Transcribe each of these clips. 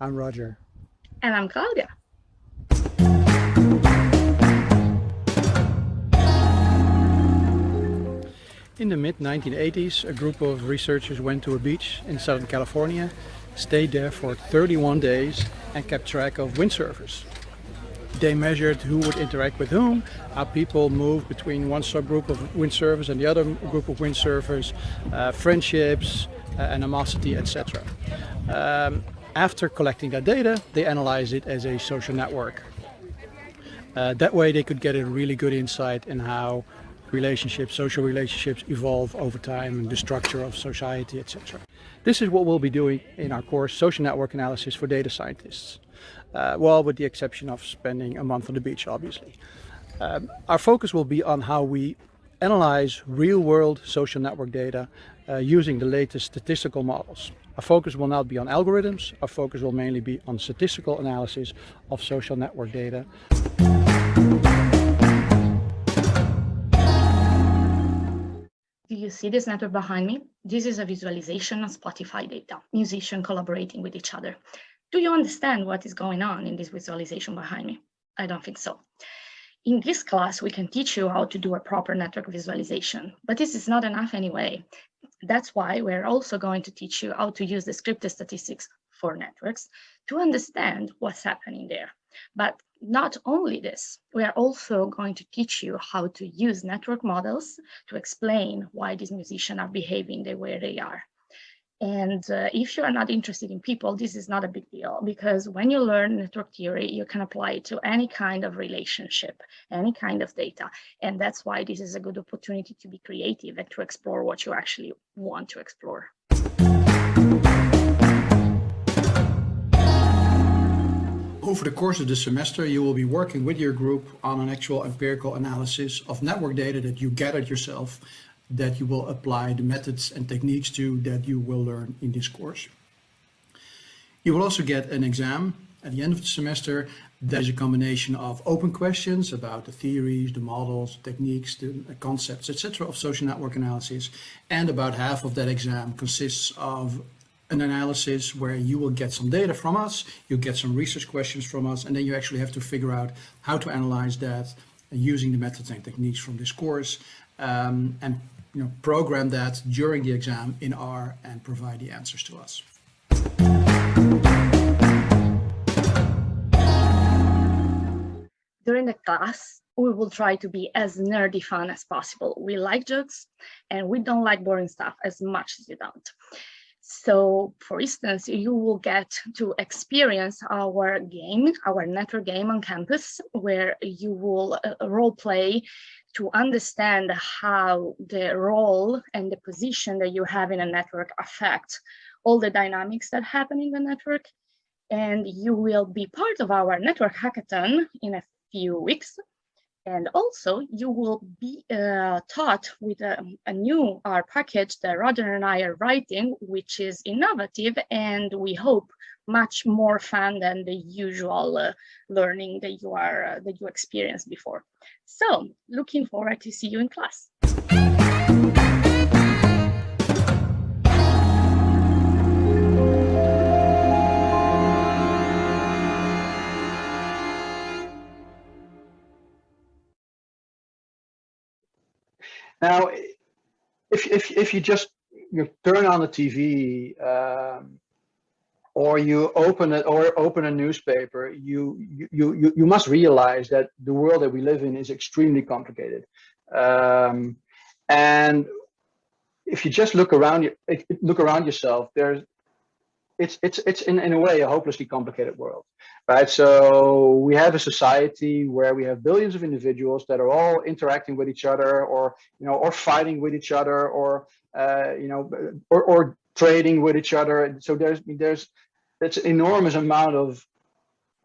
I'm Roger. And I'm Claudia. In the mid-1980s, a group of researchers went to a beach in Southern California, stayed there for 31 days and kept track of windsurfers. They measured who would interact with whom, how people moved between one subgroup of windsurfers and the other group of windsurfers, uh, friendships, uh, animosity, etc. Um, after collecting that data, they analyze it as a social network. Uh, that way they could get a really good insight in how relationships, social relationships evolve over time and the structure of society, etc. This is what we'll be doing in our course, Social Network Analysis for Data Scientists. Uh, well, with the exception of spending a month on the beach, obviously. Um, our focus will be on how we analyze real-world social network data uh, using the latest statistical models. Our focus will not be on algorithms, our focus will mainly be on statistical analysis of social network data. Do you see this network behind me? This is a visualization of Spotify data, musicians collaborating with each other. Do you understand what is going on in this visualization behind me? I don't think so. In this class, we can teach you how to do a proper network visualization, but this is not enough anyway. That's why we're also going to teach you how to use descriptive statistics for networks to understand what's happening there. But not only this, we are also going to teach you how to use network models to explain why these musicians are behaving the way they are. And uh, if you are not interested in people, this is not a big deal because when you learn network theory, you can apply it to any kind of relationship, any kind of data. And that's why this is a good opportunity to be creative and to explore what you actually want to explore. Over the course of the semester, you will be working with your group on an actual empirical analysis of network data that you gathered yourself that you will apply the methods and techniques to that you will learn in this course. You will also get an exam at the end of the semester that is a combination of open questions about the theories, the models, techniques, the concepts, etc. of social network analysis. And about half of that exam consists of an analysis where you will get some data from us, you get some research questions from us, and then you actually have to figure out how to analyze that using the methods and techniques from this course um, and you know, program that during the exam in R and provide the answers to us. During the class, we will try to be as nerdy fun as possible. We like jokes and we don't like boring stuff as much as you don't. So for instance, you will get to experience our game, our network game on campus, where you will uh, role play to understand how the role and the position that you have in a network affect all the dynamics that happen in the network. And you will be part of our network hackathon in a few weeks and also you will be uh, taught with a, a, new R package that Roger and I are writing, which is innovative and we hope much more fun than the usual uh, learning that you are uh, that you experienced before. So looking forward to see you in class. Now, if, if, if you just you turn on the TV um, or you open it or open a newspaper, you, you, you, you must realize that the world that we live in is extremely complicated. Um, and if you just look around, look around yourself, there's it's it's it's in, in a way a hopelessly complicated world right so we have a society where we have billions of individuals that are all interacting with each other or you know or fighting with each other or uh, you know or, or trading with each other so there's there's that's an enormous amount of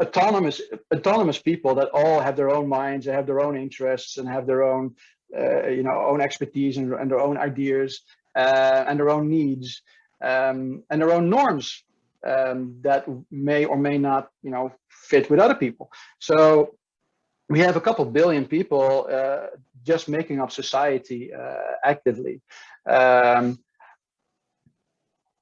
autonomous autonomous people that all have their own minds they have their own interests and have their own uh, you know own expertise and, and their own ideas uh, and their own needs um, and their own norms um, that may or may not, you know, fit with other people. So we have a couple billion people uh, just making up society uh, actively. Um,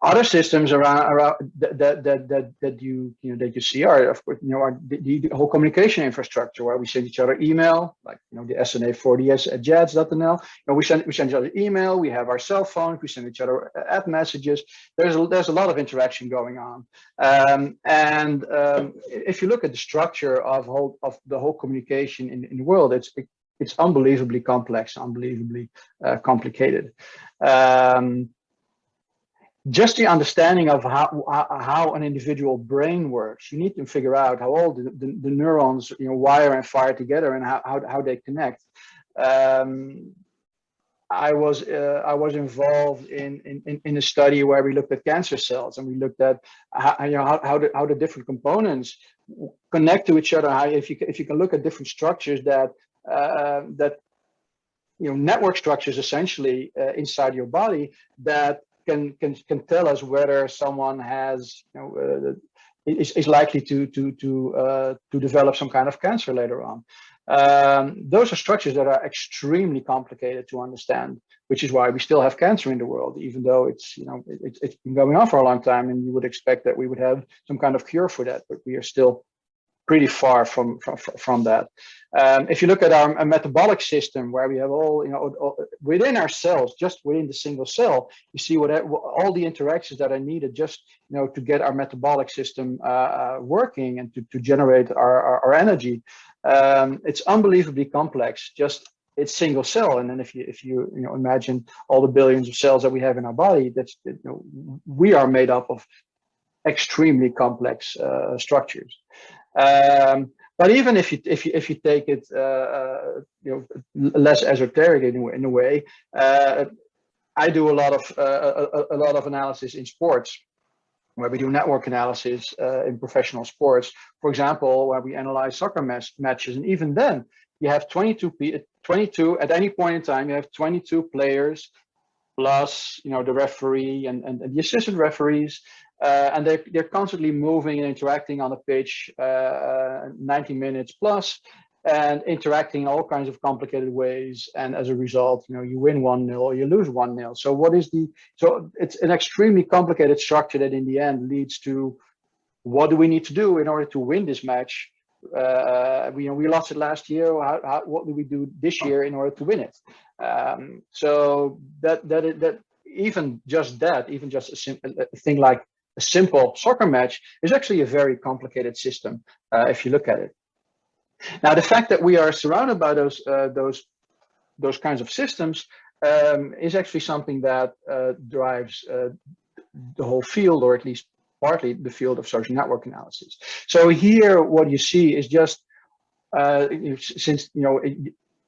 other systems around around that that that that, you you know that you see are of course you know are the, the, whole communication infrastructure where we send each other email like you know the SNA4DS at jads.nl you know we send we send each other email we have our cell phones we send each other app messages. There's a, there's a lot of interaction going on. Um, and um, if you look at the structure of whole of the whole communication in, in the world it's it, it's unbelievably complex unbelievably uh, complicated. Um, just the understanding of how how an individual brain works you need to figure out how all the, the, the neurons you know wire and fire together and how, how, how they connect um, I was uh, I was involved in, in in a study where we looked at cancer cells and we looked at how, you know how, how the how the different components connect to each other. How if you if you can look at different structures that uh, that you know network structures essentially uh, inside your body that can can can tell us whether someone has you know uh, is, is likely to to to uh, to develop some kind of cancer later on. Um, those are structures that are extremely complicated to understand, which is why we still have cancer in the world, even though it's you know it, it's been going on for a long time, and you would expect that we would have some kind of cure for that, but we are still pretty far from from, from that. Um, if you look at our metabolic system, where we have all you know all, within our cells, just within the single cell, you see what all the interactions that are needed just you know to get our metabolic system uh, uh, working and to to generate our our, our energy. Um, it's unbelievably complex. Just it's single cell, and then if you if you you know imagine all the billions of cells that we have in our body, that's you know we are made up of extremely complex uh, structures. Um, but even if you if you if you take it uh, uh, you know less esoteric in, in a way, uh, I do a lot of uh, a, a, lot of analysis in sports, where we do network analysis uh, in professional sports. For example, where we analyze soccer match, matches, and even then you have 22 22 at any point in time you have 22 players plus you know the referee and, and, and the assistant referees uh, and they're, they're constantly moving and interacting on a pitch uh, 90 minutes plus and interacting in all kinds of complicated ways. And as a result, you know, you win one nil or you lose one nil. So what is the, so it's an extremely complicated structure that in the end leads to what do we need to do in order to win this match? Uh, we, you know, we lost it last year. How, how, what do we do this year in order to win it? Um, so that, that, that, even just that, even just a, simple, a thing like a simple soccer match is actually a very complicated system uh, if you look at it. Now, the fact that we are surrounded by those uh, those those kinds of systems um, is actually something that uh, drives uh, the whole field, or at least partly the field of social network analysis. So here, what you see is just uh, since you know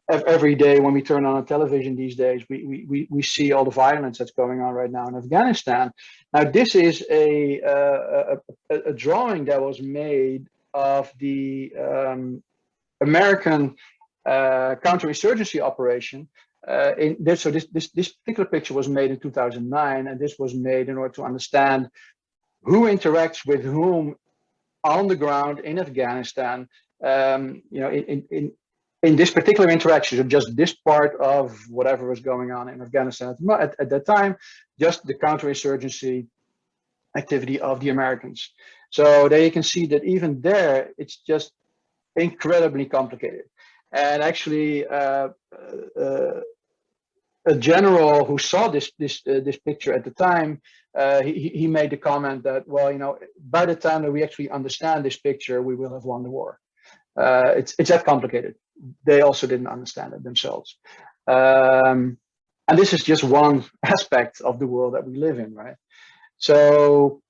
every day when we turn on a television these days, we, we, we see all the violence that's going on right now in Afghanistan. Now, this is a, uh, a, a, drawing that was made of the um, American uh, counterinsurgency operation. Uh, in this, so this, this, this particular picture was made in 2009, and this was made in order to understand who interacts with whom on the ground in Afghanistan um, you know, in, in, in this particular interaction, so just this part of whatever was going on in Afghanistan at, at that time, just the counterinsurgency activity of the Americans. So there you can see that even there, it's just incredibly complicated. And actually, uh, uh, a general who saw this this uh, this picture at the time, uh, he he made the comment that well, you know, by the time that we actually understand this picture, we will have won the war. Uh, it's it's that complicated they also didn't understand it themselves. Um, and this is just one aspect of the world that we live in, right? So,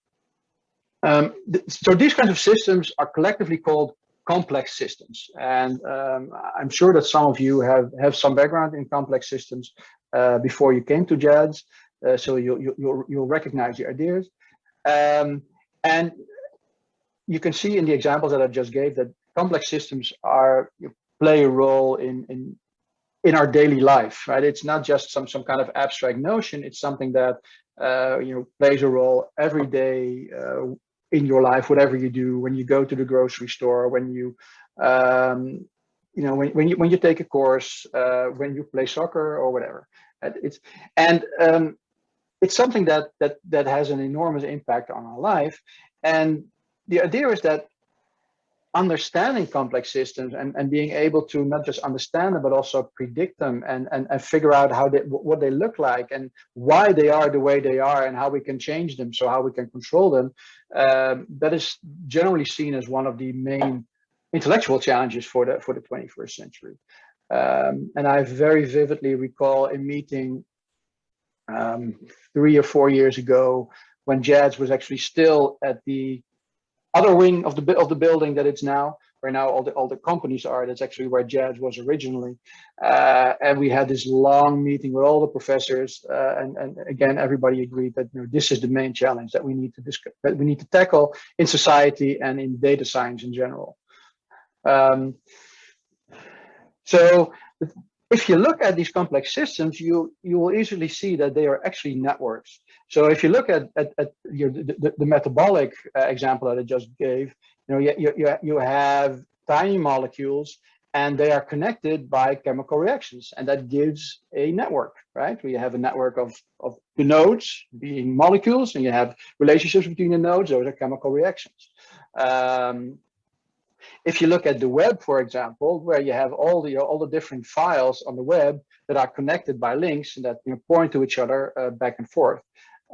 um, th so these kinds of systems are collectively called complex systems. And um, I'm sure that some of you have, have some background in complex systems uh, before you came to JADS. Uh, so you, you, you'll, you'll recognize the ideas. Um, and you can see in the examples that I just gave that complex systems are play a role in in in our daily life, right? It's not just some some kind of abstract notion. It's something that uh, you know plays a role every day uh, in your life, whatever you do. When you go to the grocery store, when you um, you know when when you when you take a course, uh, when you play soccer or whatever. It's and um, it's something that that that has an enormous impact on our life. And the idea is that understanding complex systems and, and being able to not just understand them, but also predict them and, and, and figure out how they, what they look like and why they are the way they are and how we can change them. So how we can control them. Um, that is generally seen as one of the main intellectual challenges for the, for the 21st century. Um, and I very vividly recall a meeting um, three or four years ago when JADS was actually still at the other wing of the of the building that it's now, where now all the all the companies are. That's actually where JADS was originally. Uh, and we had this long meeting with all the professors, uh, and and again everybody agreed that you know this is the main challenge that we need to discuss, that we need to tackle in society and in data science in general. Um, so if you look at these complex systems, you you will easily see that they are actually networks. So if you look at, at, at your, the, the metabolic uh, example that I just gave, you know, you, you, you have tiny molecules and they are connected by chemical reactions and that gives a network, right? We have a network of, of the nodes being molecules and you have relationships between the nodes, those are chemical reactions. Um, if you look at the web, for example, where you have all the all the different files on the web that are connected by links and that you know, point to each other uh, back and forth,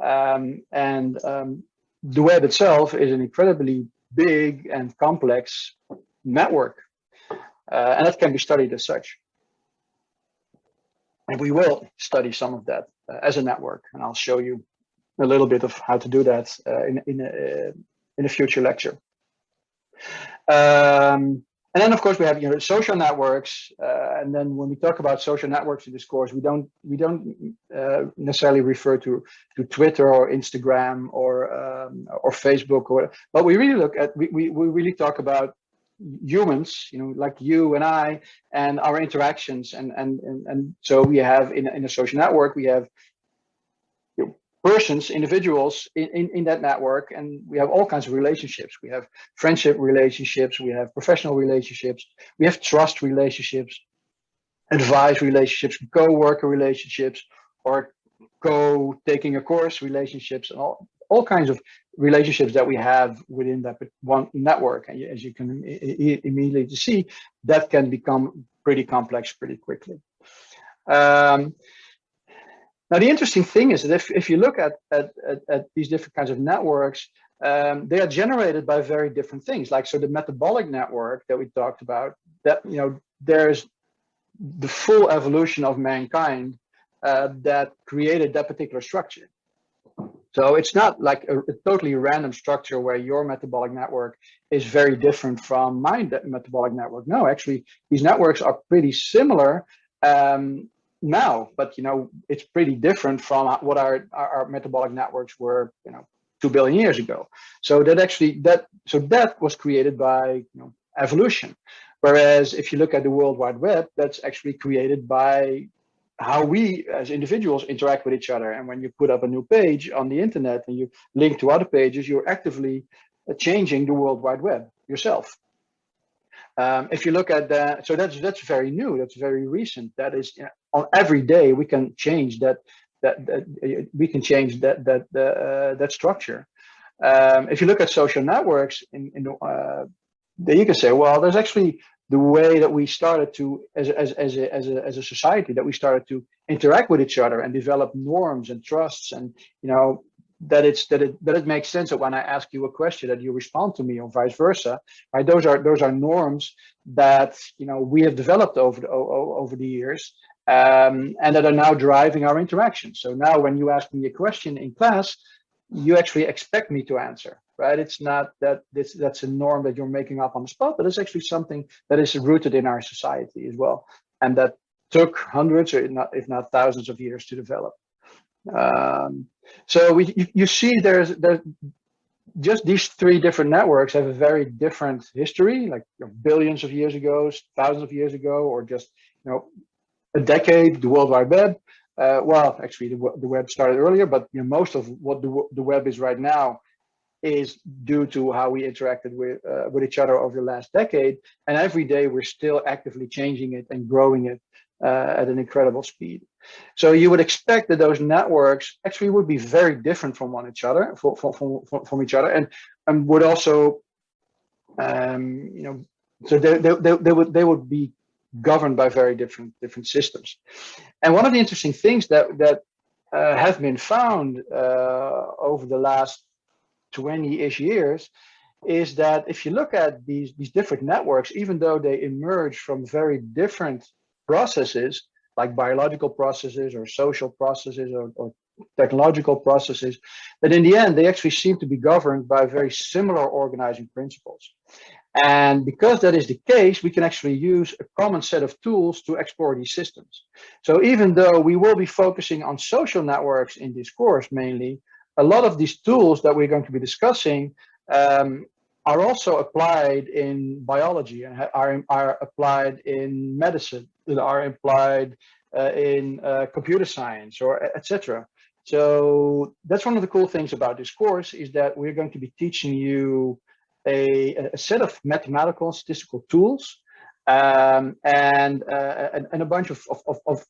um, and um, the web itself is an incredibly big and complex network, uh, and that can be studied as such. And we will study some of that uh, as a network, and I'll show you a little bit of how to do that uh, in in a, in a future lecture. Um, and then of course we have you know social networks, uh, and then when we talk about social networks in this course, we don't we don't uh, necessarily refer to to Twitter or Instagram or um, or Facebook or but we really look at we, we we really talk about humans, you know, like you and I, and our interactions, and and and, and so we have in in a social network we have persons, individuals in, in, in, that network. And we have all kinds of relationships. We have friendship relationships, we have professional relationships, we have trust relationships, advice relationships, co-worker relationships, or co-taking a course relationships, and all, all kinds of relationships that we have within that one network. And as you can immediately see, that can become pretty complex pretty quickly. Um, now, the interesting thing is that if, if you look at, at, at, at these different kinds of networks, um, they are generated by very different things. Like, so the metabolic network that we talked about, that, you know, there's the full evolution of mankind uh, that created that particular structure. So it's not like a, a, totally random structure where your metabolic network is very different from my metabolic network. No, actually, these networks are pretty similar. Um, now, but you know, it's pretty different from what our, our, metabolic networks were, you know, two billion years ago. So that actually that so that was created by you know evolution. Whereas if you look at the World Wide Web, that's actually created by how we as individuals interact with each other. And when you put up a new page on the internet and you link to other pages, you're actively changing the World Wide Web yourself. Um, if you look at that, so that's that's very new. That's very recent. That is on every day we can change that that, that we can change that that uh, that structure. Um, if you look at social networks, in, in uh, then you can say, well, there's actually the way that we started to, as as as a, as a as a society, that we started to interact with each other and develop norms and trusts, and you know that it's that it that it makes sense that when I ask you a question that you respond to me or vice versa. Right? Those are those are norms that you know we have developed over the over the years um, and that are now driving our interaction. So now when you ask me a question in class, you actually expect me to answer, right? It's not that this that's a norm that you're making up on the spot, but it's actually something that is rooted in our society as well, and that took hundreds or if not, if not thousands of years to develop. Um, so we, you, you see there's, there's just these three different networks have a very different history, like you know, billions of years ago, thousands of years ago, or just you know a decade, the World Wide Web. Uh, well, actually, the, the web started earlier, but you know, most of what the, the web is right now is due to how we interacted with uh, with each other over the last decade. And every day we're still actively changing it and growing it uh, at an incredible speed. So you would expect that those networks actually would be very different from one each other, from, from, from, from each other, and, and would also, um, you know, so they, they, they, they, would they would be governed by very different different systems. And one of the interesting things that that uh, have been found uh, over the last 20-ish years is that if you look at these these different networks, even though they emerge from very different processes, like biological processes or social processes or, or technological processes, that in the end, they actually seem to be governed by very similar organizing principles. And because that is the case, we can actually use a common set of tools to explore these systems. So even though we will be focusing on social networks in this course mainly, a lot of these tools that we're going to be discussing um, are also applied in biology and are, are applied in medicine, are applied uh, in uh, computer science or etc. So that's one of the cool things about this course is that we're going to be teaching you a, a set of mathematical and statistical tools um, and, uh, and, and, a bunch of, of, of,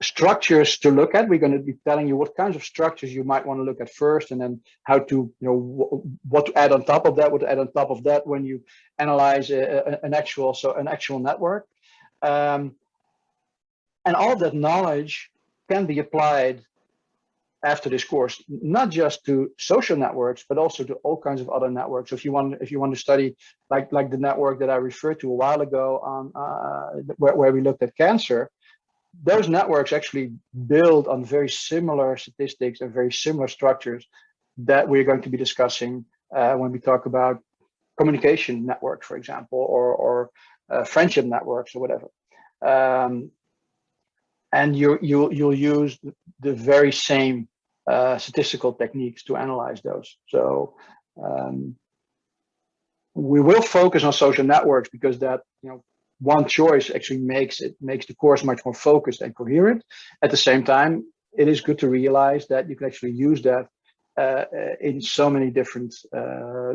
structures to look at. We're going to be telling you what kinds of structures you might want to look at first and then how to, you know, what to add on top of that, what to add on top of that when you analyze a, a, an actual, so an actual network. Um, and all that knowledge can be applied after this course, not just to social networks, but also to all kinds of other networks. So If you want, if you want to study like like the network that I referred to a while ago on uh, where, where we looked at cancer, those networks actually build on very similar statistics and very similar structures that we're going to be discussing uh, when we talk about communication networks, for example, or or uh, friendship networks or whatever. Um, and you you you'll use the very same uh, statistical techniques to analyze those. So um, we will focus on social networks because that you know one choice actually makes it makes the course much more focused and coherent. At the same time, it is good to realize that you can actually use that uh, in so many different uh,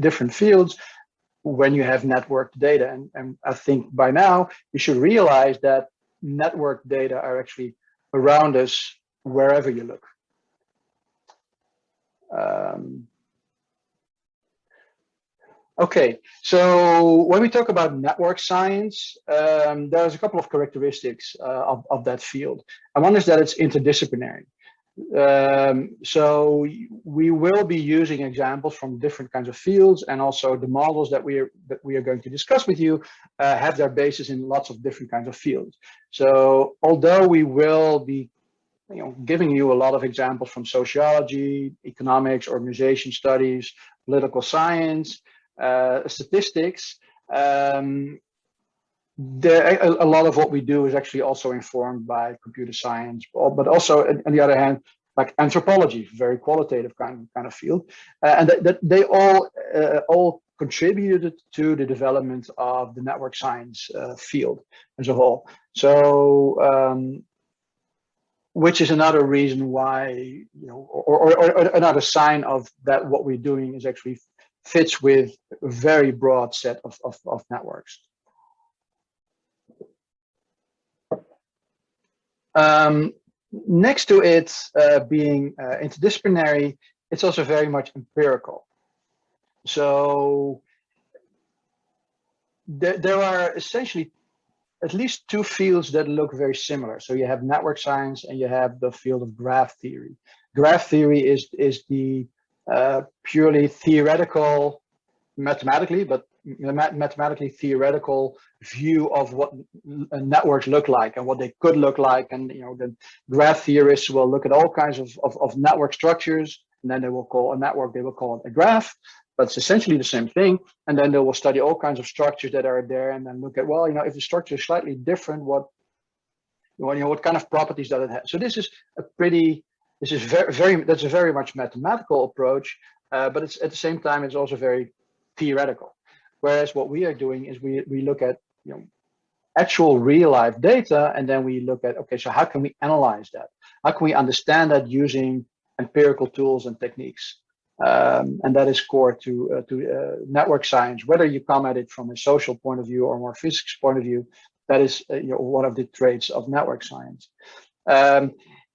different fields when you have networked data. And, and I think by now you should realize that network data are actually around us wherever you look. Um, okay, so when we talk about network science, um, there's a couple of characteristics uh, of, of that field. And one is that it's interdisciplinary. Um, so we will be using examples from different kinds of fields and also the models that we are, that we are going to discuss with you uh, have their basis in lots of different kinds of fields. So although we will be you know, giving you a lot of examples from sociology, economics, organization studies, political science, uh, statistics, um, a, a, lot of what we do is actually also informed by computer science, but also on the other hand, like anthropology, very qualitative kind of, kind of field, uh, and that, that, they all uh, all contributed to the development of the network science uh, field as a whole. So, um, which is another reason why you know, or, or, or another sign of that what we're doing is actually fits with a very broad set of, of, of networks. Um, next to it uh, being uh, interdisciplinary, it's also very much empirical. So there, there are essentially at least two fields that look very similar. So you have network science and you have the field of graph theory. Graph theory is, is the uh, purely theoretical, mathematically, but mathematically theoretical view of what networks look like and what they could look like. And you know, the graph theorists will look at all kinds of, of, of network structures, and then they will call a network, they will call it a graph, but it's essentially the same thing. And then they will study all kinds of structures that are there and then look at, well, you know, if the structure is slightly different, what, you know, what kind of properties does it have? So this is a pretty, this is very, very, that's a very much mathematical approach, uh, but it's at the same time, it's also very theoretical. Whereas what we are doing is we, we look at you know, actual real life data, and then we look at, okay, so how can we analyze that? How can we understand that using empirical tools and techniques? Um, and that is core to, uh, to uh, network science, whether you come at it from a social point of view or more physics point of view, that is uh, you know, one of the traits of network science. Um,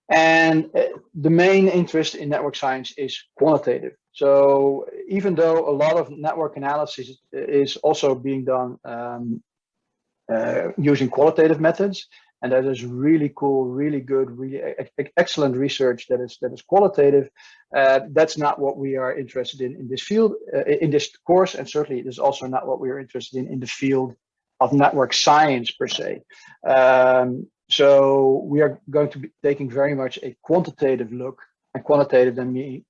and uh, the main interest in network science is quantitative. So even though a lot of network analysis is also being done um, uh, using qualitative methods, and that is really cool, really good, really excellent research that is that is qualitative. Uh, that's not what we are interested in in this field, uh, in this course, and certainly it is also not what we are interested in in the field of network science per se. Um, so we are going to be taking very much a quantitative look, and quantitative then mean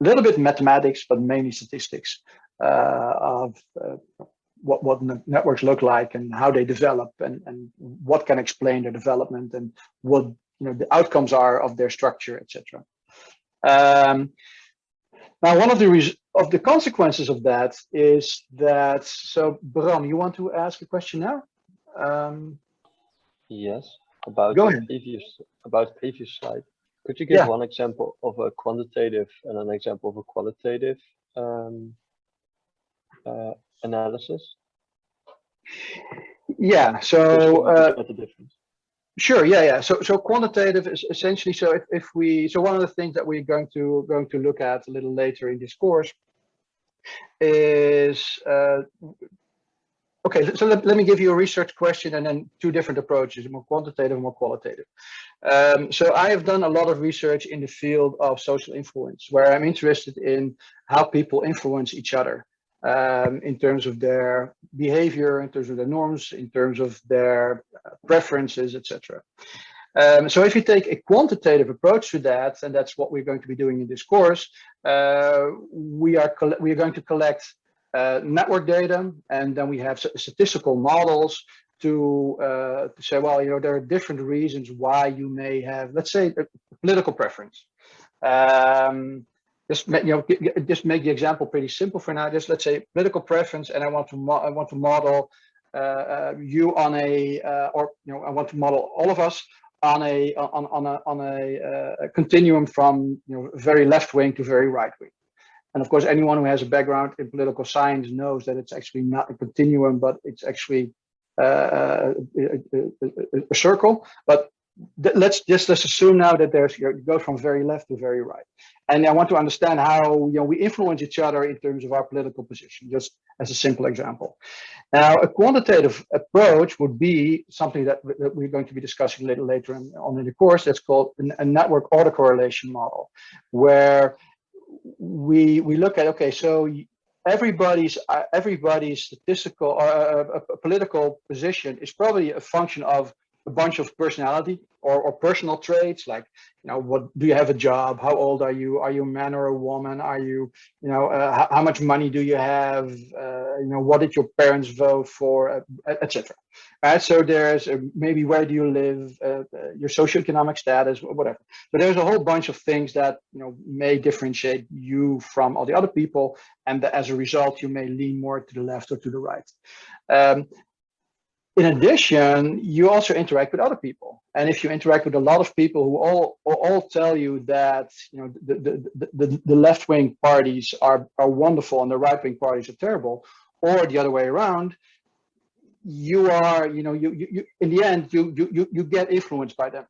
a little bit mathematics, but mainly statistics uh, of uh, what, what networks look like and how they develop and, and what can explain their development and what you know the outcomes are of their structure, etc. Um, now, one of the of the consequences of that is that, so Bram, you want to ask a question now? Um, yes, about go ahead. previous about previous slide. Could you give Yeah. one example of a quantitative and an example of a qualitative um, uh, analysis? Yeah, so uh, the difference. Sure. Yeah. Yeah. So, so quantitative is essentially, so if, if we, so one of the things that we're going to, going to look at a little later in this course is, uh, okay, so let, let me give you a research question and then two different approaches, more quantitative and more qualitative. Um, so I have done a lot of research in the field of social influence, where I'm interested in how people influence each other um, in terms of their behavior, in terms of their norms, in terms of their uh, preferences, etc. Um, so if you take a quantitative approach to that, and that's what we're going to be doing in this course, uh, we are we are going to collect uh, network data, and then we have statistical models to, uh, to say, well, you know, there are different reasons why you may have, let's say, a political preference. Um, just you know just make the example pretty simple for now. Just let's say political preference and i want to i want to model uh, uh, you on a uh, or you know i want to model all of us on a on on a on a, uh, continuum from you know very left wing to very right wing. And of course anyone who has a background in political science knows that it's actually not a continuum but it's actually uh, a, a, a, circle. But let's just let's assume now that there's you go from very left to very right. And i want to understand how you know we influence each other in terms of our political position just as a simple example. Now a quantitative approach would be something that, that we're going to be discussing a little later on in the course. That's called a network autocorrelation model where we we look at okay so everybody's uh, everybody's statistical or uh, a political position is probably a function of a bunch of personality or, or personal traits like you know what do you have a job? How old are you? Are you a man or a woman? Are you you know uh, how, much money do you have? Uh, you know what did your parents vote for uh, etc right? So there's uh, maybe where do you live uh, your socioeconomic status whatever. But there's a whole bunch of things that you know may differentiate you from all the other people and as a result you may lean more to the left or to the right. Um, in addition, you also interact with other people. And if you interact with a lot of people who all all tell you that you know the the, the, the left wing parties are are wonderful and the right wing parties are terrible, or the other way around, you are you know you you, you in the end you you you get influenced by them.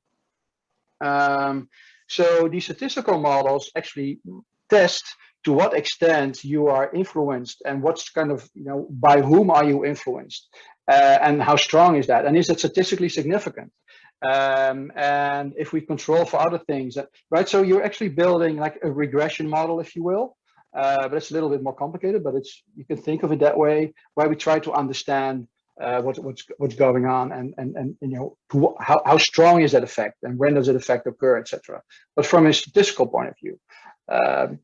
Um, so these statistical models actually test to what extent you are influenced and what's kind of you know by whom are you influenced uh, and how strong is that? And is it statistically significant? Um, and if we control for other things, right? So you're actually building like a regression model, if you will, uh, but it's a little bit more complicated, but it's, you can think of it that way, where we try to understand uh, what, what's what's going on and and and you know how how strong is that effect and when does it effect occur, etc. But from a statistical point of view, um,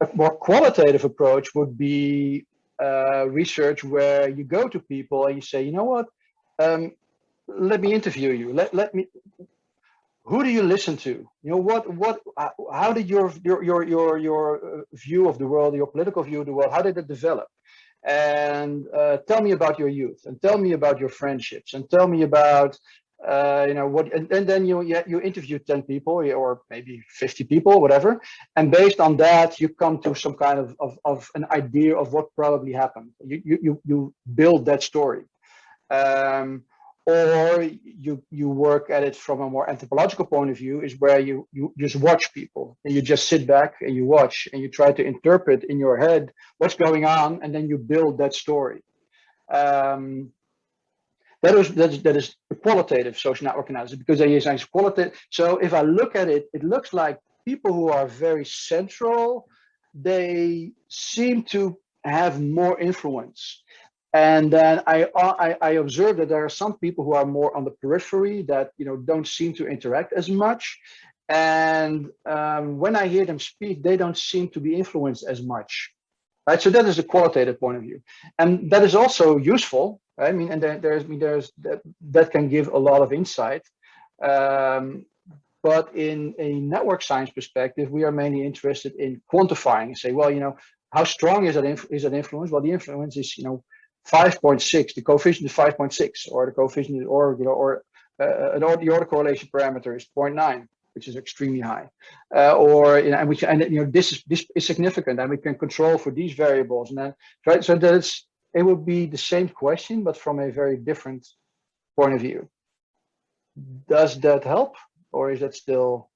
a more qualitative approach would be uh, research where you go to people and you say, you know what, um, let me interview you. Let let me. Who do you listen to? You know what what uh, how did your your your your your uh, view of the world, your political view of the world, how did it develop? And uh, tell me about your youth, and tell me about your friendships, and tell me about uh, you know what and, and, then you you interview 10 people or maybe 50 people whatever. And based on that you come to some kind of of, of an idea of what probably happened. You you you build that story. Um, or you you work at it from a more anthropological point of view is where you you just watch people. And you just sit back and you watch and you try to interpret in your head what's going on and then you build that story. Um, that is that is that is qualitative social network analysis because there is nice qualitative so if i look at it it looks like people who are very central they seem to have more influence and then I, I, I observe that there are some people who are more on the periphery that you know don't seem to interact as much. And um, when I hear them speak, they don't seem to be influenced as much. Right. So that is a qualitative point of view. And that is also useful. I mean, and there, there's I mean there's that that can give a lot of insight. Um, but in a network science perspective, we are mainly interested in quantifying, say, well, you know, how strong is that, is that influence? Well, the influence is, you know, 5.6, the coefficient is 5.6, or the coefficient, is, or you know, or uh, an the autocorrelation parameter is 0.9, which is extremely high, uh, or you know, and we can, and you know, this is this is significant, and we can control for these variables, and then right, so that it's it would be the same question, but from a very different point of view. Does that help, or is that still?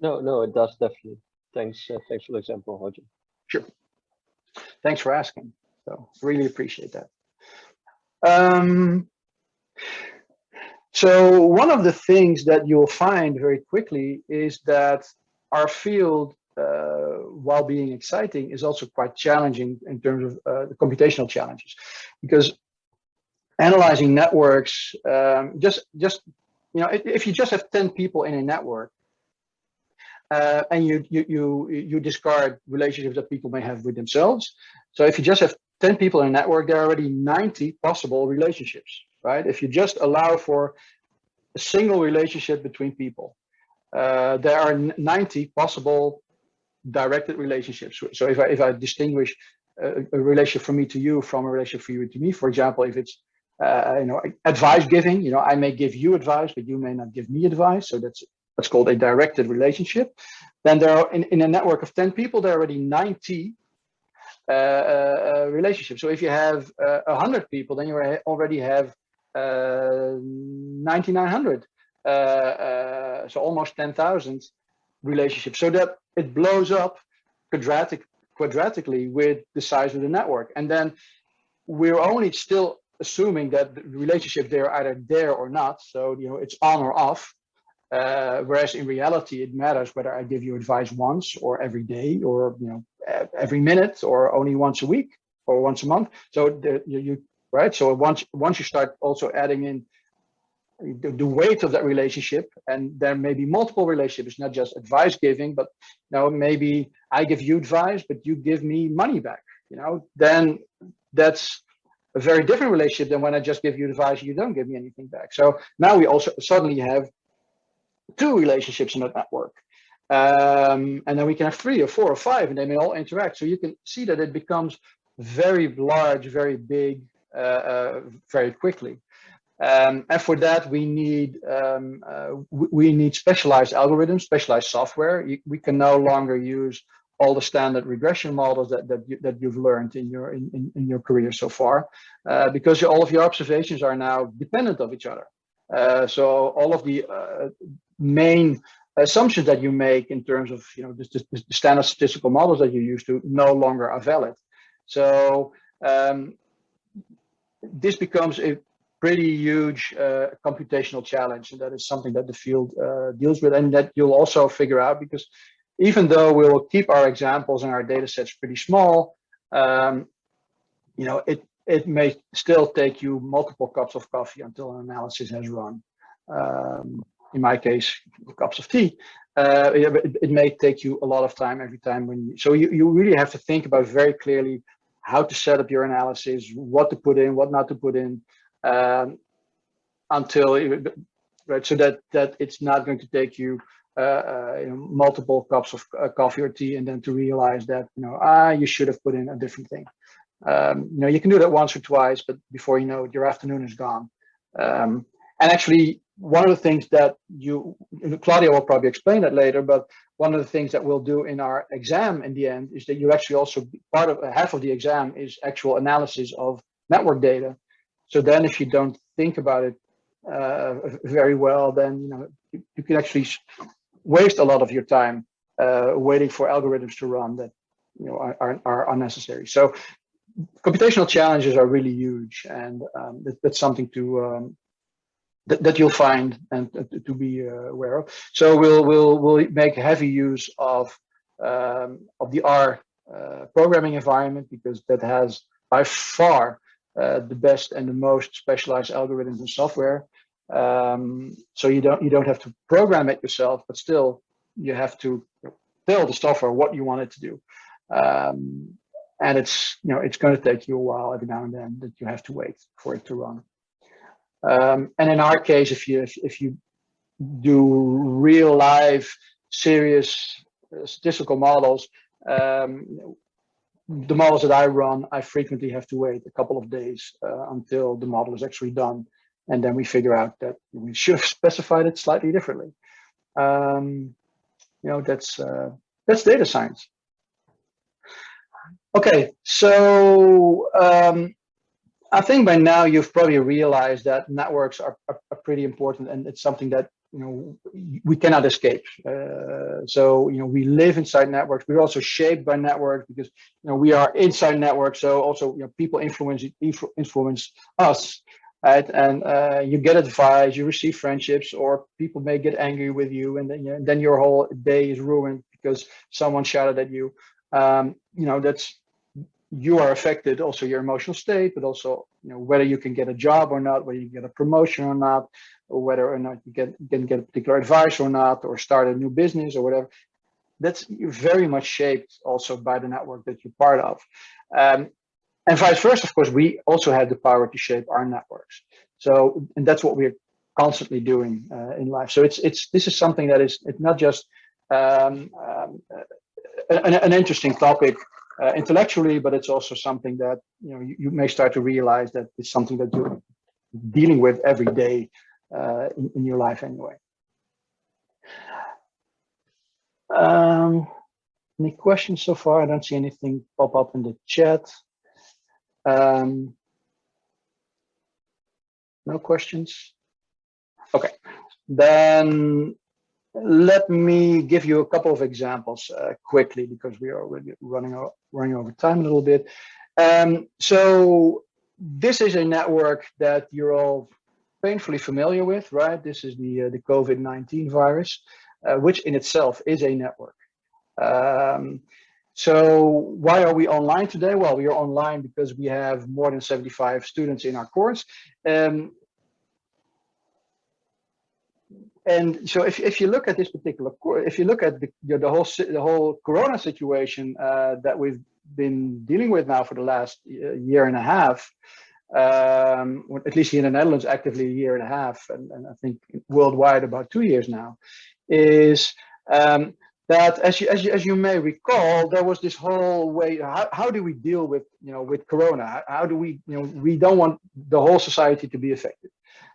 No, no, it does definitely. Thanks, uh, thanks for the example, Roger. Sure. Thanks for asking. So really appreciate that. Um, so one of the things that you'll find very quickly is that our field, uh, while being exciting, is also quite challenging in terms of uh, the computational challenges, because analyzing networks, um, just just you know, if, if you just have 10 people in a network, uh, and you, you you you discard relationships that people may have with themselves. So if you just have 10 people in a network, there are already 90 possible relationships, right? If you just allow for a single relationship between people, uh, there are 90 possible directed relationships. So if I, if I distinguish a, a, relationship from me to you from a relationship from you to me, for example, if it's uh, you know advice giving, you know I may give you advice, but you may not give me advice. So that's what's called a directed relationship. Then there are in, in a network of 10 people, there are already 90 uh, uh, uh, relationship. So if you have a hundred people, then you already have 9,900. so almost 10,000 relationships. So that it blows up quadratic quadratically with the size of the network. And then we're only still assuming that the relationship they're either there or not. So, you know, it's on or off. Uh, whereas in reality, it matters whether I give you advice once or every day or you know every minute or only once a week or once a month. So the, you, you right. So once once you start also adding in the, the, weight of that relationship, and there may be multiple relationships, not just advice giving, but you know maybe I give you advice, but you give me money back. You know, then that's a very different relationship than when I just give you advice, you don't give me anything back. So now we also suddenly have two relationships in that network. Um, and then we can have three or four or five, and they may all interact. So you can see that it becomes very large, very big, uh, uh, very quickly. Um, and for that, we need um, uh, we need specialized algorithms, specialized software. We can no longer use all the standard regression models that that, you, that you've learned in your in, in, your career so far, uh, because all of your observations are now dependent of each other. Uh, so all of the uh, main assumptions that you make in terms of you know the, the, standard statistical models that you use to no longer are valid. So um, this becomes a pretty huge uh, computational challenge, and that is something that the field uh, deals with, and that you'll also figure out because even though we'll keep our examples and our data sets pretty small, um, you know, it it may still take you multiple cups of coffee until an analysis has run. Um, in my case, cups of tea. Uh, it, it, may take you a lot of time every time when you, so you, you really have to think about very clearly how to set up your analysis, what to put in, what not to put in, um, until right so that that it's not going to take you, uh, uh, you know, multiple cups of uh, coffee or tea and then to realize that you know ah you should have put in a different thing. Um, you know you can do that once or twice, but before you know it, your afternoon is gone. Um, and actually, one of the things that you, Claudia will probably explain that later, but one of the things that we'll do in our exam in the end is that you actually also, part of half of the exam is actual analysis of network data. So then if you don't think about it uh, very well, then you know you, you can actually waste a lot of your time uh, waiting for algorithms to run that you know are, are, are unnecessary. So computational challenges are really huge, and um, that, that's something to um, that, that you'll find and to be uh, aware of. So we'll we'll we'll make heavy use of um, of the R uh, programming environment because that has by far uh, the best and the most specialized algorithms and software. Um, so you don't you don't have to program it yourself, but still you have to tell the software what you want it to do. Um, and it's you know it's going to take you a while every now and then that you have to wait for it to run. Um, and in our case, if you if, if you do real live serious uh, statistical models, um, the models that I run, I frequently have to wait a couple of days uh, until the model is actually done. And then we figure out that we should have specified it slightly differently. Um, you know, that's uh, that's data science. Okay, so um, I think by now you've probably realized that networks are, are, are, pretty important and it's something that you know we cannot escape. Uh, so you know we live inside networks. We're also shaped by networks because you know we are inside networks. So also you know people influence influence us, right? And uh, you get advice, you receive friendships, or people may get angry with you, and then you know, then your whole day is ruined because someone shouted at you. Um, you know that's you are affected also your emotional state but also you know whether you can get a job or not whether you get a promotion or not or whether or not you get can get a particular advice or not or start a new business or whatever. That's very much shaped also by the network that you're part of. Um, and vice versa of course we also have the power to shape our networks. So and that's what we're constantly doing uh, in life. So it's it's this is something that is it's not just um, um, an, an interesting topic uh, intellectually, but it's also something that you know you, you, may start to realize that it's something that you're dealing with every day uh, in, in, your life anyway. Um, any questions so far? I don't see anything pop up in the chat. Um, no questions? Okay, then let me give you a couple of examples uh, quickly because we are already running, running over time a little bit. Um, so this is a network that you're all painfully familiar with, right? This is the, uh, the COVID-19 virus, uh, which in itself is a network. Um, so why are we online today? Well, we are online because we have more than 75 students in our course. Um, and so if, if you look at this particular, if you look at the, the whole the whole Corona situation uh, that we've been dealing with now for the last uh, year and a half, um, at least here in the Netherlands, actively a year and a half, and, and I think worldwide about two years now, is um, that as you, as you as you may recall, there was this whole way. How, how do we deal with you know with Corona? How, how do we you know we don't want the whole society to be affected.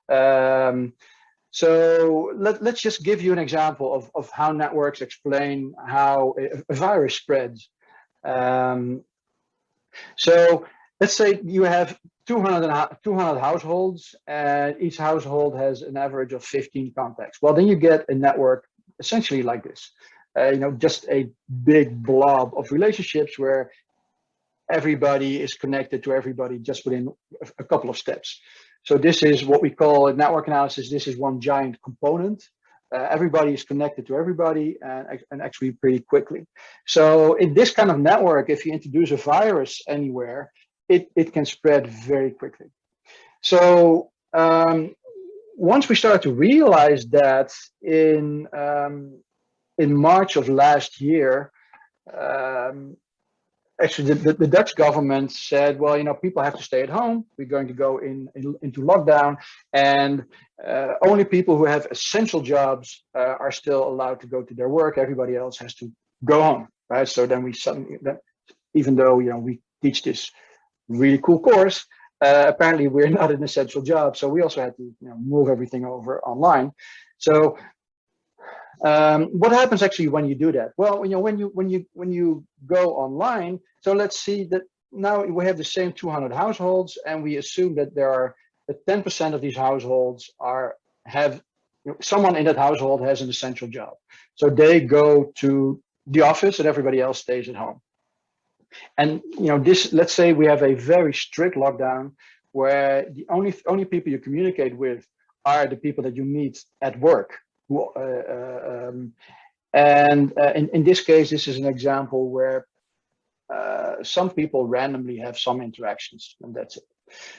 Um, so let, let's just give you an example of, of how networks explain how a, virus spreads. Um, so let's say you have 200, 200 households and each household has an average of 15 contacts. Well, then you get a network essentially like this. Uh, you know, just a big blob of relationships where everybody is connected to everybody just within a couple of steps. So this is what we call a network analysis. This is one giant component. Uh, everybody is connected to everybody and, and actually pretty quickly. So in this kind of network, if you introduce a virus anywhere, it, it can spread very quickly. So um, once we started to realize that in um, in March of last year, um, actually the, the, Dutch government said, well, you know, people have to stay at home. We're going to go in, in into lockdown and uh, only people who have essential jobs uh, are still allowed to go to their work. Everybody else has to go home, right? So then we suddenly, even though, you know, we teach this really cool course, uh, apparently we're not an essential job. So we also had to you know, move everything over online. So um, what happens actually when you do that? Well, you know, when you when you when you go online, so let's see that now we have the same 200 households, and we assume that there are 10% of these households are have you know, someone in that household has an essential job. So they go to the office and everybody else stays at home. And you know, this, let's say we have a very strict lockdown where the only only people you communicate with are the people that you meet at work. Uh, uh, um, and uh, in, in this case, this is an example where some people randomly have some interactions and that's it.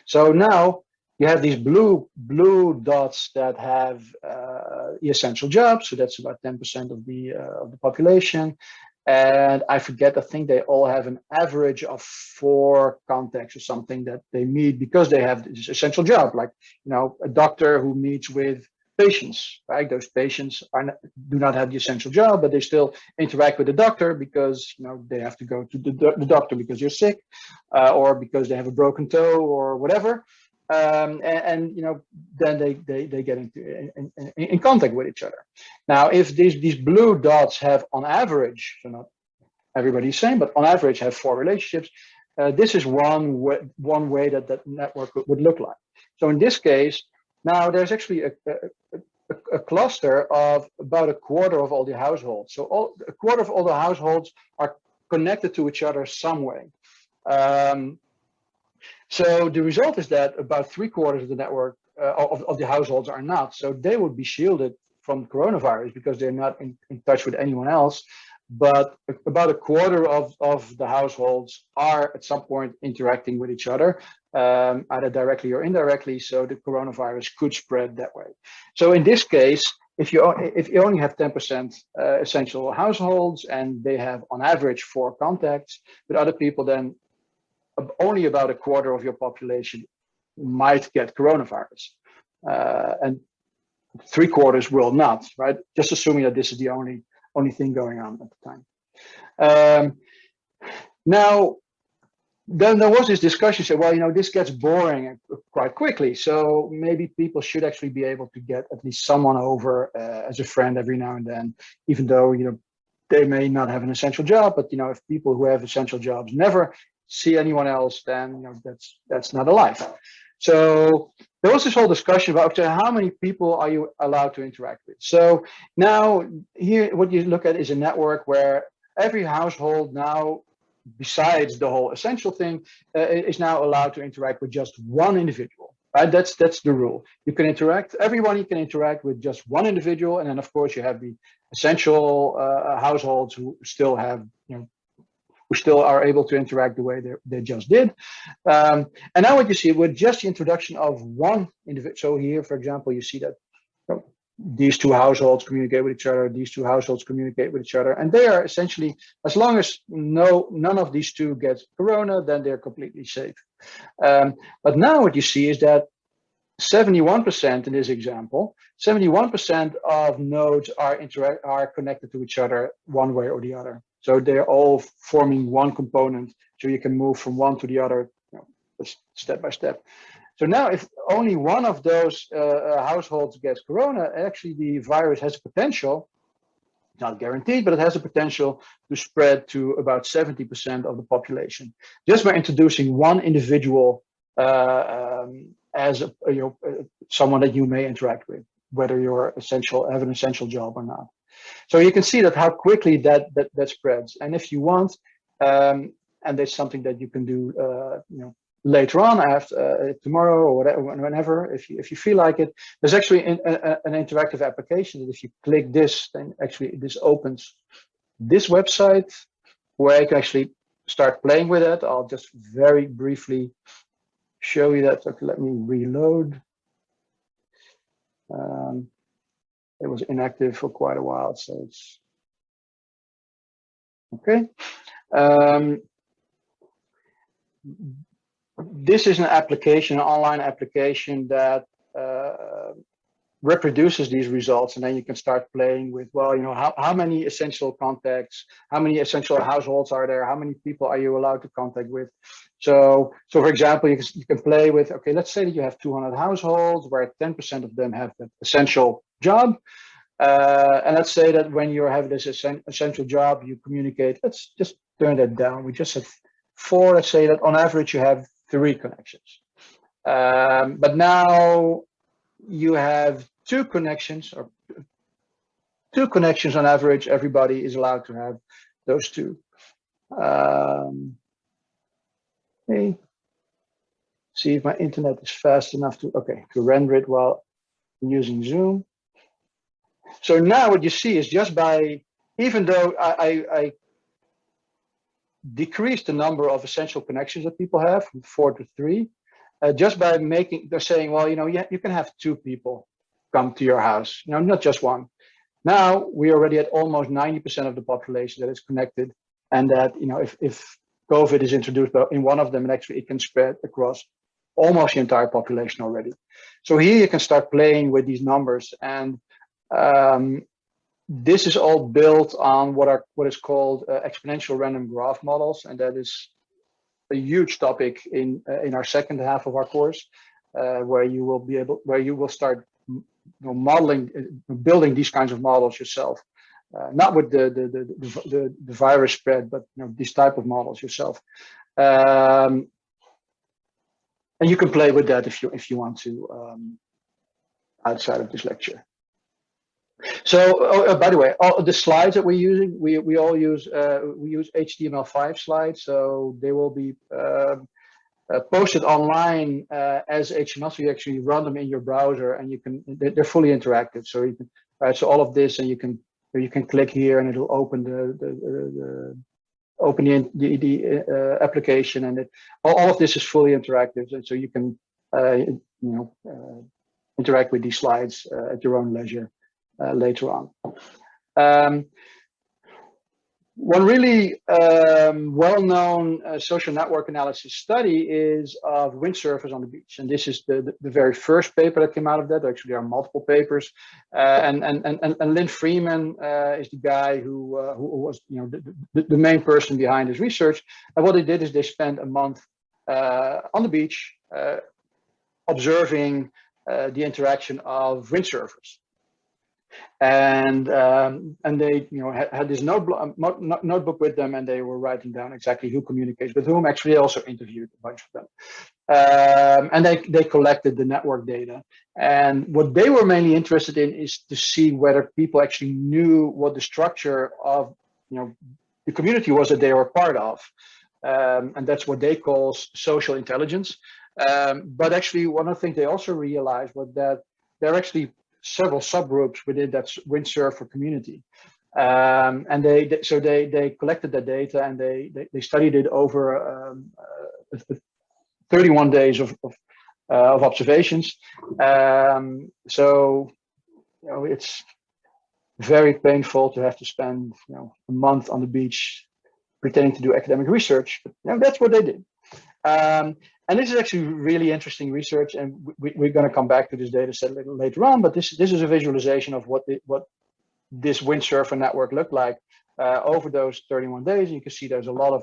So now you have these blue blue dots that have uh, essential jobs. So that's about 10% of the uh, of the population. And I forget, I think they all have an average of four contacts or something that they meet because they have this essential job, like, you know, a doctor who meets with patients, right? Those patients are not, do not have the essential job, but they still interact with the doctor because, you know, they have to go to the, the doctor because you're sick uh, or because they have a broken toe or whatever um, and, and, you know then they they, they get into in, in, in, contact with each other. Now, if these these blue dots have on average, so not everybody's same, but on average have four relationships, uh, this is one way, one way that that network would look like. So in this case, now there's actually a, a, a, cluster of about a quarter of all the households. So all, a quarter of all the households are connected to each other some way. Um, so the result is that about three quarters of the network uh, of, of the households are not. So they would be shielded from coronavirus because they're not in, in touch with anyone else. But about a quarter of, of the households are at some point interacting with each other, um, either directly or indirectly. So the coronavirus could spread that way. So in this case, if you if you only have 10% uh, essential households and they have on average four contacts with other people, then only about a quarter of your population might get coronavirus. Uh, and three quarters will not, right? Just assuming that this is the only only thing going on at the time. Um, now, then there was this discussion, said, well, you know, this gets boring quite quickly. So maybe people should actually be able to get at least someone over uh, as a friend every now and then, even though, you know, they may not have an essential job, but, you know, if people who have essential jobs never see anyone else, then you know that's that's not a life. So there was this whole discussion about okay, how many people are you allowed to interact with. So now here, what you look at is a network where every household now, besides the whole essential thing, uh, is now allowed to interact with just one individual. Right? That's that's the rule. You can interact. Everyone you can interact with just one individual, and then of course you have the essential uh, households who still have you know who still are able to interact the way they, they just did. Um, and now what you see with just the introduction of one individual, so here, for example, you see that these two households communicate with each other, these two households communicate with each other, and they are essentially, as long as no none of these two gets corona, then they're completely safe. Um, but now what you see is that 71% in this example, 71% of nodes are interact are connected to each other one way or the other. So they're all forming one component. So you can move from one to the other you know, step by step. So now if only one of those uh, uh, households gets corona, actually the virus has a potential, not guaranteed, but it has a potential to spread to about 70% of the population. Just by introducing one individual uh, um, as a, you know, uh, someone that you may interact with, whether you're essential, have an essential job or not. So you can see that how quickly that that, that spreads. And if you want, um, and there's something that you can do, uh, you know, later on after uh, tomorrow or whatever, whenever, if you if you feel like it, there's actually an, a, an interactive application that if you click this, then actually this opens this website where I can actually start playing with it. I'll just very briefly show you that. Okay, let me reload. Um, it was inactive for quite a while, so it's okay. Um, this is an application, an online application that uh, reproduces these results and then you can start playing with well you know how, how many essential contacts how many essential households are there? How many people are you allowed to contact with? So so for example you can, you can play with okay let's say that you have 200 households where 10 percent of them have the essential job. Uh, and let's say that when you're having this essential job you communicate let's just turn that down. We just said four let's say that on average you have three connections. Um, but now you have two connections or two connections on average. Everybody is allowed to have those two. Um, okay. See if my internet is fast enough to, okay, to render it while using Zoom. So now what you see is just by, even though I, I, I decreased the number of essential connections that people have from four to three, uh, just by making, they're saying, well, you know, yeah, you can have two people come to your house, you know, not just one. Now we're already at almost 90% of the population that is connected and that, you know, if, if COVID is introduced in one of them, and actually it can spread across almost the entire population already. So here you can start playing with these numbers and um, this is all built on what are what is called uh, exponential random graph models, and that is a huge topic in uh, in our second half of our course, uh, where you will be able where you will start you know, modeling, uh, building these kinds of models yourself. Uh, not with the the, the the, the virus spread, but you know these type of models yourself. Um, and you can play with that if you if you want to um, outside of this lecture. So, oh, uh, by the way, all the slides that we're using, we we all use uh, we use HTML5 slides, so they will be um, uh, posted online uh, as HTML. So you actually run them in your browser, and you can they're fully interactive. So you can right. So all of this, and you can you can click here, and it'll open the the, the, open the the, the uh, application, and it all, all, of this is fully interactive, and so you can uh, you know interact with these slides at your own leisure. Uh, later on. Um, one really um, well-known uh, social network analysis study is of windsurfers on the beach. And this is the, the, the, very first paper that came out of that. Actually, there are multiple papers. Uh, and, and, and, and Lin Freeman uh, is the guy who, uh, who was you know, the, the, main person behind his research. And what they did is they spent a month uh, on the beach observing the interaction of windsurfers and um, and they you know had, had this notebook, um, notebook with them and they were writing down exactly who communicates with whom. Actually also interviewed a bunch of them. Um, and they they collected the network data. And what they were mainly interested in is to see whether people actually knew what the structure of you know the community was that they were part of. Um, and that's what they call social intelligence. Um, but actually one of the things they also realized was that they're actually several subgroups within that windsurfer community. Um, and they, they, so they they collected that data and they they, they studied it over um, uh, 31 days of of, uh, of observations. Um, so you know it's very painful to have to spend you know a month on the beach pretending to do academic research. But you know, that's what they did. And this is actually really interesting research, and we, are going to come back to this data set later on. But this this is a visualization of what the, what this windsurfer network looked like uh, over those 31 days. You can see there's a lot of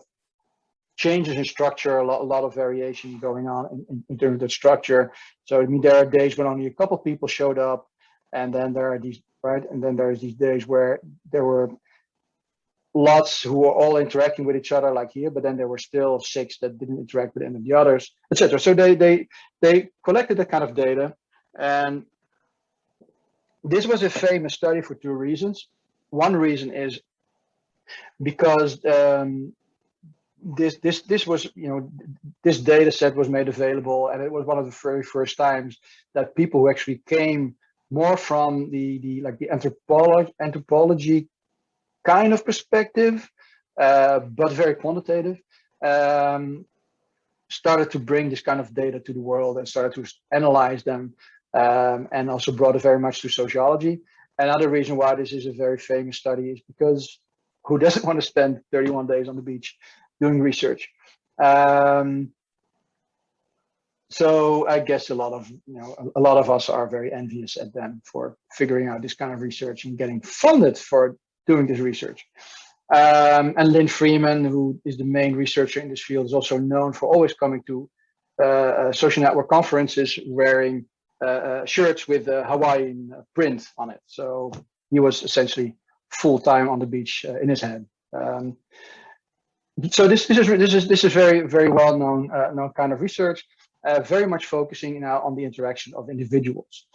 changes in structure, a lot, a lot of variation going on in, in, in terms of the structure. So I mean, there are days when only a couple people showed up, and then there are these right, and then there's these days where there were lots who were all interacting with each other like here, but then there were still six that didn't interact with any of the others, etc. So they they they collected that kind of data, and this was a famous study for two reasons. One reason is because um, this this this was you know this data set was made available, and it was one of the very first times that people who actually came more from the the like the anthropology anthropology kind of perspective, uh, but very quantitative, um, started to bring this kind of data to the world and started to analyze them um, and also brought it very much to sociology. Another reason why this is a very famous study is because who doesn't want to spend 31 days on the beach doing research? Um, so I guess a lot of you know a lot of us are very envious at them for figuring out this kind of research and getting funded for doing this research. Um, and Lin Freeman, who is the main researcher in this field, is also known for always coming to uh, uh social network conferences wearing uh, uh, shirts with a Hawaiian print on it. So he was essentially full time on the beach uh, in his head. Um, so this, this is this is this is very very well known uh, known kind of research. uh, very much focusing now on the interaction of individuals.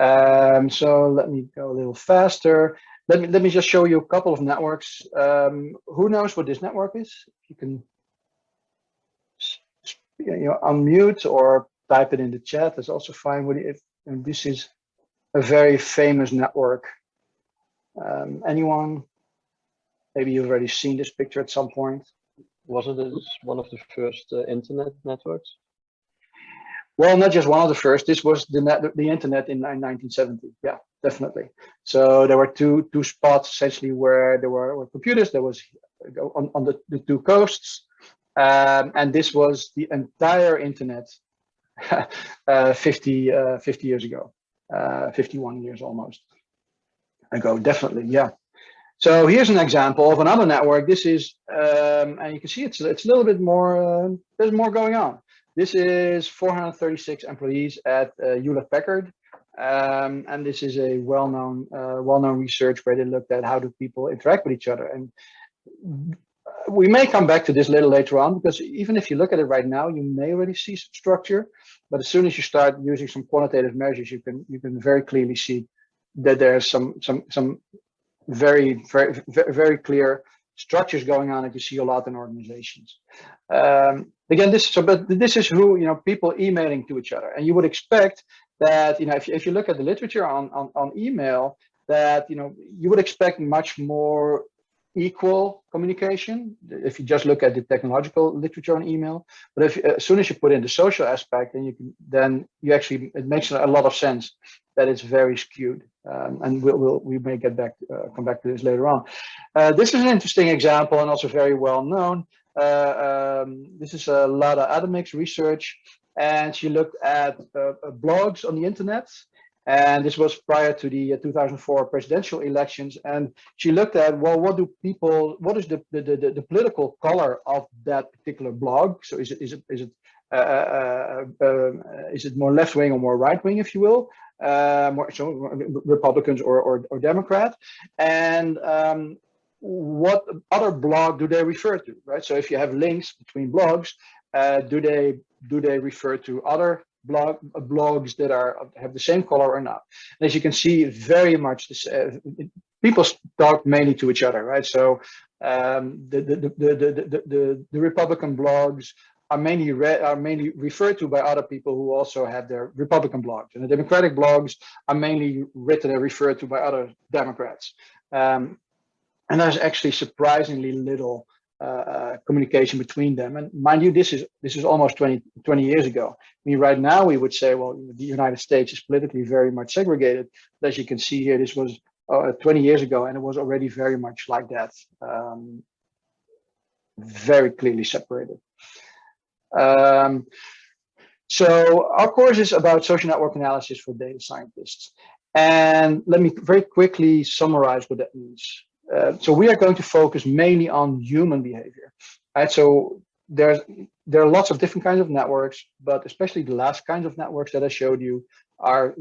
Um, so let me go a little faster. Let me, let me just show you a couple of networks. Um, who knows what this network is? You can you know, unmute or type it in the chat. That's also fine. If and this is a very famous network. Um, anyone? Maybe you've already seen this picture at some point. Wasn't it one of the first uh, internet networks? Well, not just one of the first. This was the net, the internet in 1970. Yeah, definitely. So there were two two spots essentially where there were, were computers. There was on, on the, the two coasts, um, and this was the entire internet uh, 50 uh, 50 years ago, uh, 51 years almost ago. Definitely, yeah. So here's an example of another network. This is, um, and you can see it's it's a little bit more. Uh, there's more going on. This is 436 employees at uh, Hewlett Packard. Um, and this is a well-known uh, well-known research where they looked at how do people interact with each other. And we may come back to this a little later on because even if you look at it right now, you may already see some structure. But as soon as you start using some quantitative measures, you can you can very clearly see that there's some some some very very very clear structures going on that you see a lot in organizations. Um, again, this so but this is who you know people emailing to each other, and you would expect that you know if you, if you look at the literature on, on on email that you know you would expect much more equal communication if you just look at the technological literature on email. But if as soon as you put in the social aspect then you can then you actually it makes a lot of sense that it's very skewed. Um, and we'll, we'll, we may get back uh, come back to this later on. Uh, this is an interesting example and also very well known um, this is a Lada Adamic research and she looked at uh, uh, blogs on the internet and this was prior to the uh, 2004 presidential elections. And she looked at, well, what do people, what is the, the, the, the political color of that particular blog? So is it, is it, is it, uh, uh, uh, um, is it more left wing or more right wing, if you will? Uh, more, so Republicans or, or, or Democrat? And um, what other blog do they refer to, right? So if you have links between blogs, uh, do they do they refer to other blog blogs that are have the same color or not. And as you can see, very much this, uh, people talk mainly to each other, right? So um, the, the, the, the, the, the, Republican blogs are mainly read are mainly referred to by other people who also have their Republican blogs, and the Democratic blogs are mainly written and referred to by other Democrats. Um, and there's actually surprisingly little uh, uh, communication between them. And mind you, this is this is almost 20, 20 years ago. I mean, right now we would say, well, the United States is politically very much segregated. But as you can see here, this was uh, 20 years ago, and it was already very much like that, um, very clearly separated. Um, so our course is about social network analysis for data scientists. And let me very quickly summarize what that means. Uh, so we are going to focus mainly on human behavior. Right? So there's there are lots of different kinds of networks, but especially the last kinds of networks that I showed you are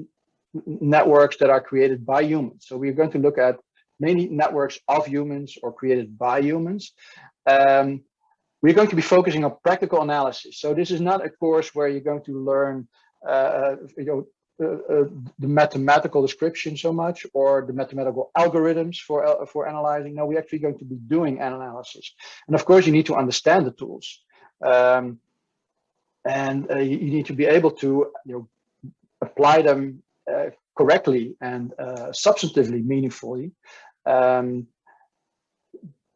networks that are created by humans. So we're going to look at mainly networks of humans or created by humans. Um, we're going to be focusing on practical analysis. So this is not a course where you're going to learn uh, you know, uh, uh, the mathematical description so much or the mathematical algorithms for uh, for analyzing. No, we're actually going to be doing an analysis. And of course, you need to understand the tools. Um, and uh, you, you, need to be able to you know, apply them uh, correctly and uh, substantively meaningfully. Um,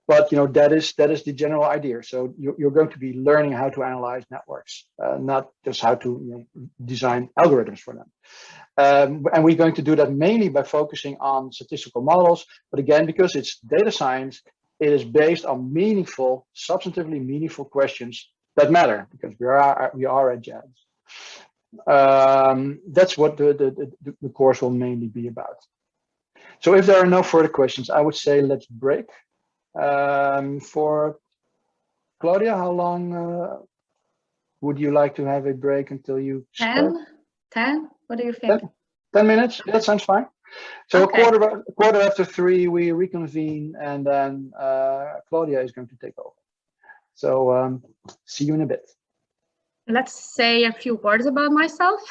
but you know that is that is the general idea. So you're, you're going to be learning how to analyze networks uh, not just how to you know, design algorithms for them. Um, and we're going to do that mainly by focusing on statistical models. But again because it's data science it is based on meaningful substantively meaningful questions that matter because we are we are at JADS um, that's what the, the the the course will mainly be about. So if there are no further questions i would say let's break um, for Claudia, how long uh, would you like to have a break until you 10? 10? What do you think? 10, 10 minutes? That sounds fine. So okay. a quarter a quarter after three, we reconvene, and then uh, Claudia is going to take over. So um, see you in a bit. let's say a few words about myself.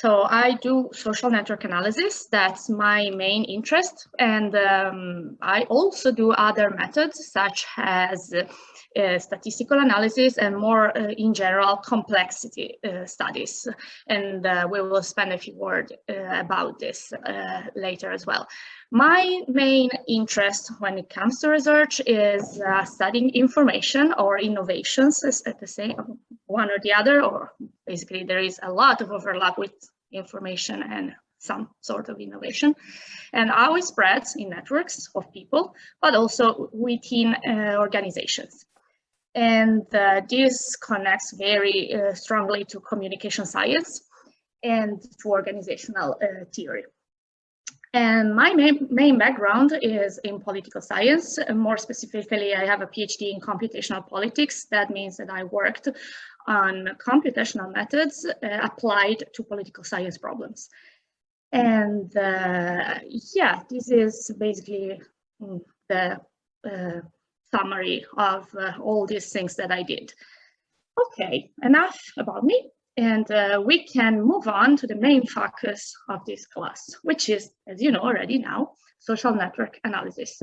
So I do social network analysis. That's my main interest. And um, I also do other methods such as uh, statistical analysis and more uh, in general complexity uh, studies. And uh, we will spend a few words uh, about this uh, later as well. My main interest when it comes to research is studying information or innovations at the same one or the other, or basically there is a lot of overlap with information and some sort of innovation and how it spreads in networks of people, but also within uh, organizations. And uh, this connects very uh, strongly to communication science and to organizational uh, theory. And my main, main background is in political science. more specifically, I have a PhD in computational politics. That means that I worked on computational methods uh, applied to political science problems. And uh, yeah, this is basically mm, the uh, summary of all these things that I did. Okay, enough about me. And uh, we can move on to the main focus of this class, which is, as you know already now, social network analysis.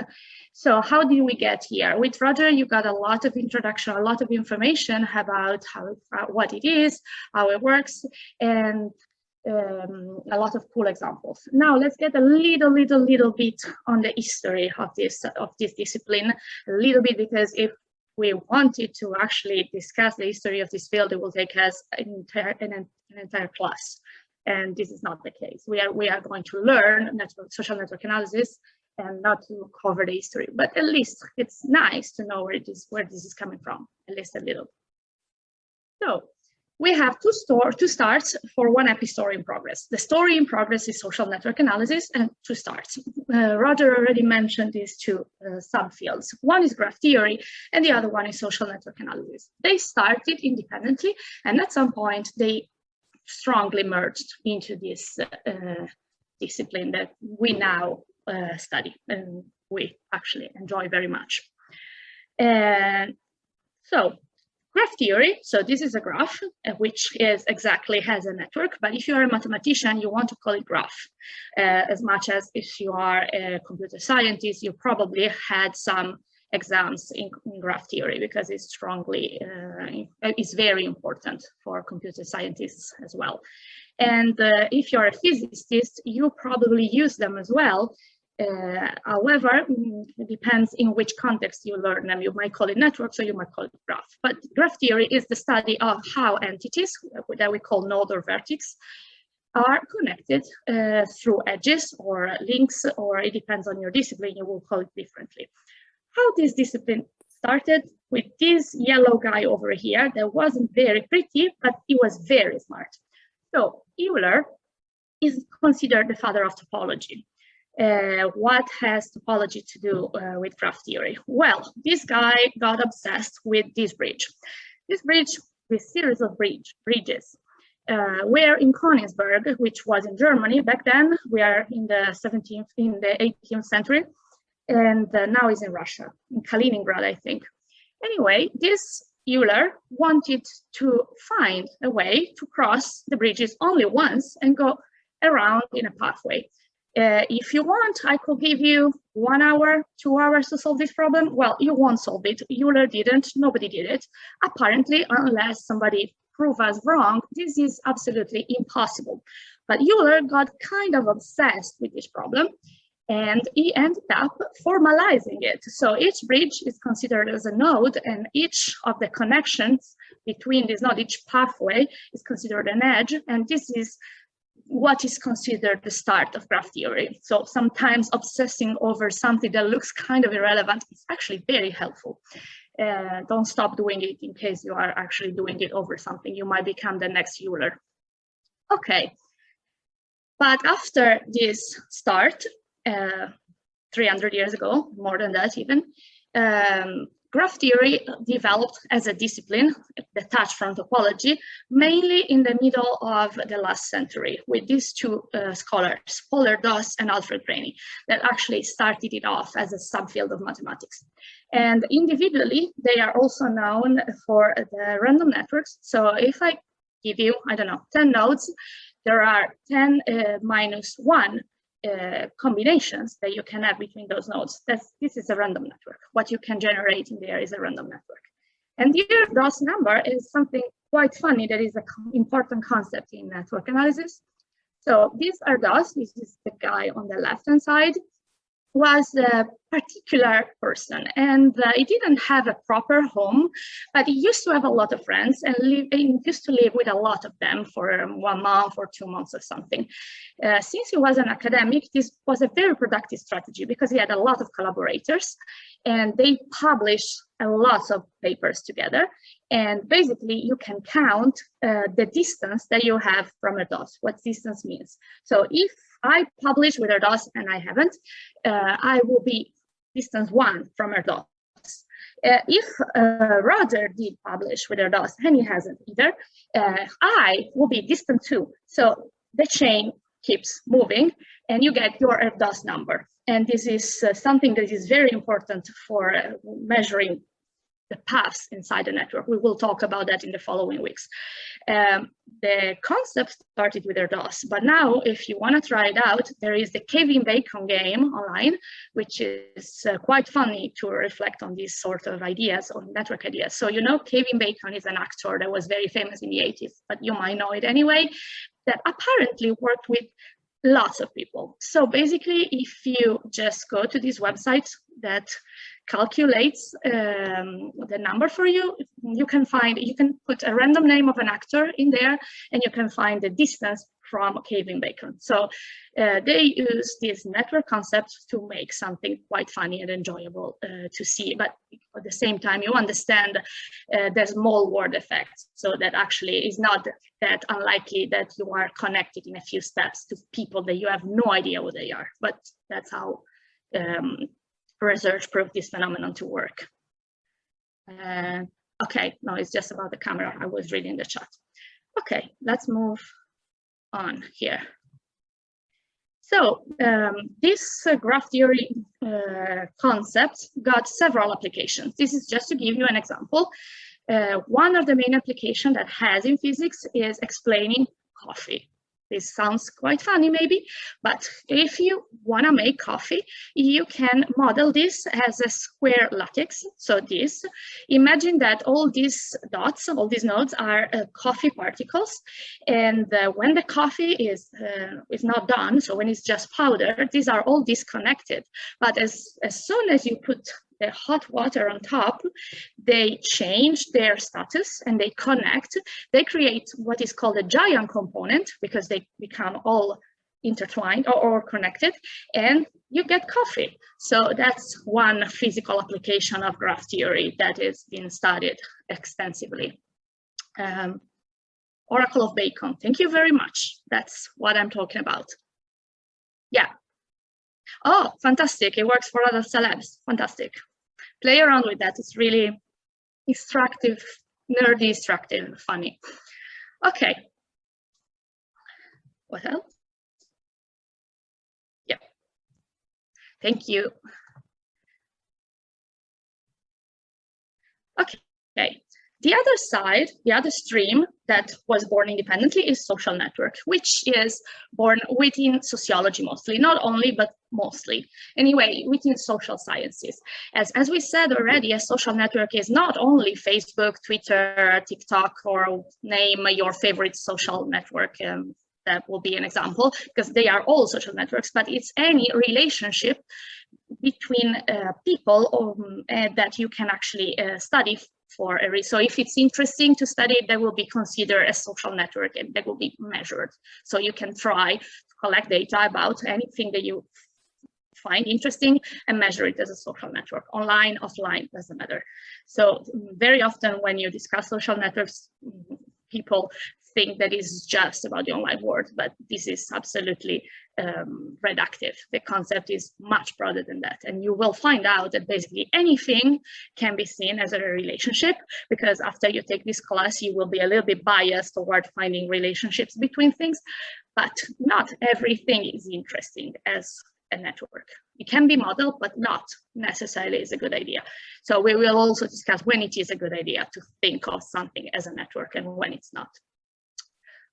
So how did we get here? With Roger, you got a lot of introduction, a lot of information about how uh, what it is, how it works, and um, a lot of cool examples. Now let's get a little, little, little bit on the history of this of this discipline, a little bit because if we wanted to actually discuss the history of this field, it will take us an entire an, an entire class, and this is not the case. We are we are going to learn network social network analysis and not to cover the history, but at least it's nice to know where it is where this is coming from, at least a little. So we have two, store, two starts for one epi story in progress. The story in progress is social network analysis and two starts. Uh, Roger already mentioned these two uh, subfields. One is graph theory and the other one is social network analysis. They started independently and at some point they strongly merged into this uh, discipline that we now uh, study and we actually enjoy very much. And so graph theory. So this is a graph, uh, which is exactly has a network. But if you are a mathematician, you want to call it graph. Uh, as much as if you are a computer scientist, you probably had some exams in, in graph theory because it's strongly, uh, it's very important for computer scientists as well. And uh, if you're a physicist, you probably use them as well uh, however, it depends in which context you learn them. You might call it networks or you might call it graph. But graph theory is the study of how entities that we call node or vertex are connected uh, through edges or links, or it depends on your discipline, you will call it differently. How this discipline started with this yellow guy over here that wasn't very pretty, but he was very smart. So Euler is considered the father of topology. Uh, what has topology to do uh, with graph theory? Well, this guy got obsessed with this bridge. This bridge, this series of bridge, bridges, uh, were in Königsberg, which was in Germany back then. We are in the 17th, in the 18th century, and uh, now is in Russia, in Kaliningrad, I think. Anyway, this Euler wanted to find a way to cross the bridges only once and go around in a pathway. Uh, if you want, I could give you one hour, two hours to solve this problem. Well, you won't solve it. Euler didn't, nobody did it. Apparently, unless somebody prove us wrong, this is absolutely impossible. But Euler got kind of obsessed with this problem and he ended up formalizing it. So each bridge is considered as a node and each of the connections between this node, each pathway is considered an edge. And this is what is considered the start of graph theory. So sometimes obsessing over something that looks kind of irrelevant is actually very helpful. Uh, don't stop doing it in case you are actually doing it over something. You might become the next Euler. Okay, but after this start, uh, 300 years ago, more than that even, um, Graph theory developed as a discipline detached from topology, mainly in the middle of the last century with these two uh, scholars, Paul Erdos and Alfred Rényi, that actually started it off as a subfield of mathematics. And individually, they are also known for the random networks. So if I give you, I don't know, 10 nodes, there are 10 uh, minus 1 uh, combinations that you can have between those nodes. That's, this is a random network. What you can generate in there is a random network. And Erdos number is something quite funny that is an important concept in network analysis. So these are Erdos, this is the guy on the left-hand side, was a particular person and uh, he didn't have a proper home, but he used to have a lot of friends and, live, used to live with a lot of them for one month or two months or something. Uh, since he was an academic, this was a very productive strategy because he had a lot of collaborators and they published a lot of papers together. And basically you can count uh, the distance that you have from Erdos, what distance means. So if publish with Erdos and I haven't, uh, I will be distance one from Erdos. Uh, if uh, Roger did publish with Erdos and he hasn't either, uh, I will be distant two. So the chain keeps moving and you get your Erdos number. And this is uh, something that is very important for uh, measuring the paths inside the network. We will talk about that in the following weeks. Um, the concept started with Erdos, but now if you want to try it out, there is the Kevin Bacon game online, which is uh, quite funny to reflect on these sort of ideas or network ideas. So you know Kevin Bacon is an actor that was very famous in the 80s, but you might know it anyway, that apparently worked with lots of people. So basically, if you just go to this website that calculates um, the number for you. You can find, you can put a random name of an actor in there and you can find the distance from Kevin Bacon. So uh, they use this network concept to make something quite funny and enjoyable uh, to see. But at the same time, you understand uh, the small world effect. So that actually is not that unlikely that you are connected in a few steps to people that you have no idea who they are. But that's how um, research proved this phenomenon to work. Uh, okay, no, it's just about the camera. I was reading the chat. Okay, let's move on here. So um, this uh, graph theory uh, concept got several applications. This is just to give you an example. Uh, one of the main applications that has in physics is explaining coffee. This sounds quite funny maybe, but if you want to make coffee, you can model this as a square lattice. So this, imagine that all these dots, all these nodes are uh, coffee particles. And uh, when the coffee is, uh, is not done, so when it's just powder, these are all disconnected. But as, as soon as you put the hot water on top, they change their status and they connect. They create what is called a giant component because they become all intertwined or, or, connected and you get coffee. So that's one physical application of graph theory that is being studied extensively. Um, Oracle of Bacon, thank you very much. That's what I'm talking about. Yeah. Oh, fantastic, it works for other celebs, fantastic play around with that. It's really instructive, nerdy, instructive, funny. Okay. What else? Yeah. Thank you. Okay. The other side, the other stream that was born independently is social network, which is born within sociology mostly, not only, but mostly. Anyway, within social sciences. As, as we said already, a social network is not only Facebook, Twitter, TikTok, or name your favorite social network um, that will be an example because they are all social networks, but it's any relationship between uh, people uh, that you can actually uh, study for every, so if it's interesting to study, that will be considered a social network and that will be measured. So you can try to collect data about anything that you find interesting and measure it as a social network, online, offline, doesn't matter. So very often when you discuss social networks, people think that is just about the online world, but this is absolutely um, reductive. The concept is much broader than that. And you will find out that basically anything can be seen as a relationship, because after you take this class, you will be a little bit biased toward finding relationships between things, but not everything is interesting as a network. It can be modeled, but not necessarily is a good idea. So we will also discuss when it is a good idea to think of something as a network and when it's not.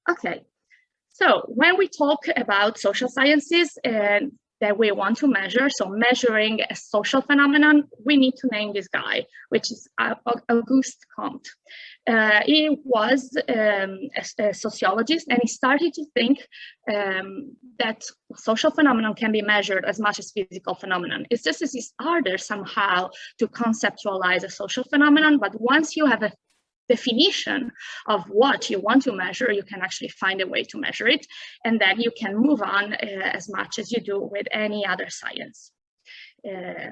Okay, so when we talk about social sciences and that we want to measure, so measuring a social phenomenon, we need to name this guy, which is Auguste Comte. Uh, he was um, a, a, sociologist and he started to think um, that social phenomenon can be measured as much as physical phenomenon. It's just as it's harder somehow to conceptualize a social phenomenon, but once you have a definition of what you want to measure, you can actually find a way to measure it. And then you can move on uh, as much as you do with any other science. Uh,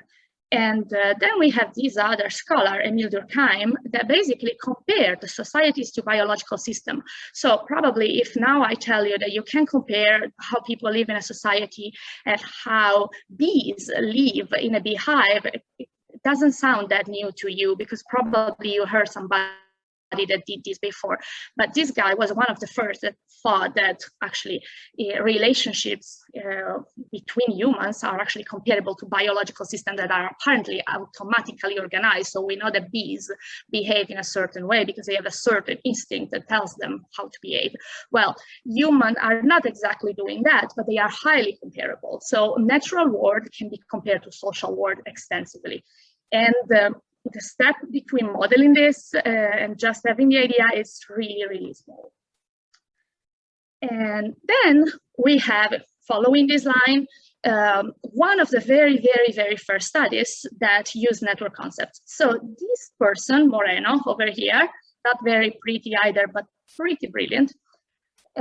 and uh, then we have this other scholar, Emile Durkheim, that basically compared the societies to biological system. So probably if now I tell you that you can compare how people live in a society and how bees live in a beehive, it doesn't sound that new to you because probably you heard somebody that did this before. But this guy was one of the first that thought that actually uh, relationships uh, between humans are actually comparable to biological systems that are apparently automatically organized. So we know that bees behave in a certain way because they have a certain instinct that tells them how to behave. Well, humans are not exactly doing that, but they are highly comparable. So natural world can be compared to social world extensively. And uh, the step between modeling this uh, and just having the idea is really, really small. And then we have, following this line, um, one of the very, very, very first studies that use network concepts. So this person, Moreno, over here, not very pretty either, but pretty brilliant,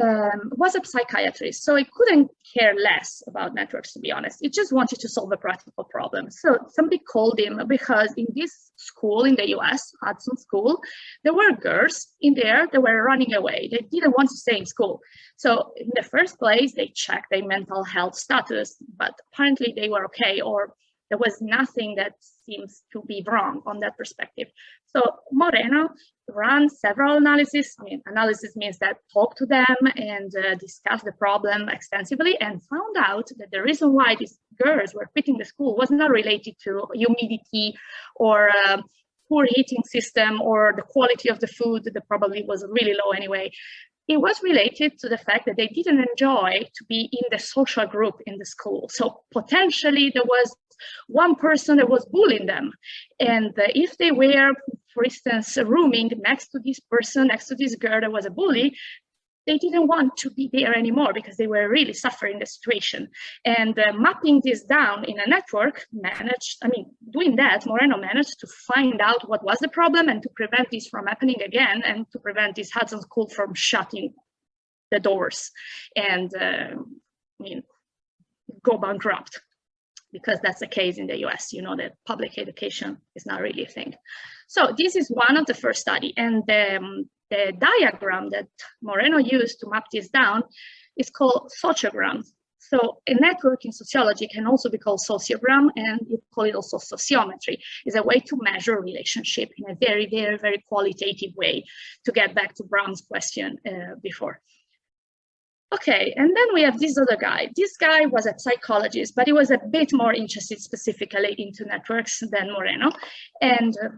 um, was a psychiatrist, so he couldn't care less about networks, to be honest. He just wanted to solve a practical problem. So somebody called him because in this school in the US, Hudson School, there were girls in there that were running away. They didn't want to stay in school. So in the first place, they checked their mental health status, but apparently they were okay, or there was nothing that seems to be wrong on that perspective. So Moreno ran several analyses. I mean, analysis means that talk to them and uh, discuss the problem extensively and found out that the reason why these girls were quitting the school was not related to humidity or uh, poor heating system or the quality of the food that probably was really low anyway. It was related to the fact that they didn't enjoy to be in the social group in the school. So potentially there was one person that was bullying them. And if they were, for instance, rooming next to this person, next to this girl that was a bully, they didn't want to be there anymore because they were really suffering the situation. And uh, mapping this down in a network managed, I mean, doing that, Moreno managed to find out what was the problem and to prevent this from happening again and to prevent this Hudson School from shutting the doors and, uh, I mean, go bankrupt because that's the case in the US, you know, that public education is not really a thing. So this is one of the first study and the, um, the diagram that Moreno used to map this down is called sociogram. So a network in sociology can also be called sociogram and you call it also sociometry is a way to measure relationship in a very, very, very qualitative way to get back to Brown's question uh, before. Okay, and then we have this other guy. This guy was a psychologist, but he was a bit more interested specifically into networks than Moreno. And uh,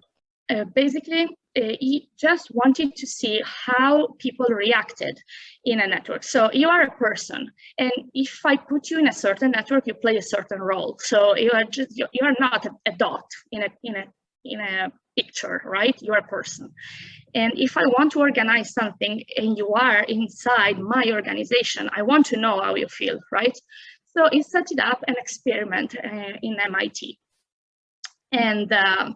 uh, basically, uh, he just wanted to see how people reacted in a network. So you are a person, and if I put you in a certain network, you play a certain role. So you are just you, are not a, a dot in a in a in a picture, right? You're a person. And if I want to organize something and you are inside my organization, I want to know how you feel, right? So he set it up an experiment uh, in MIT. And uh,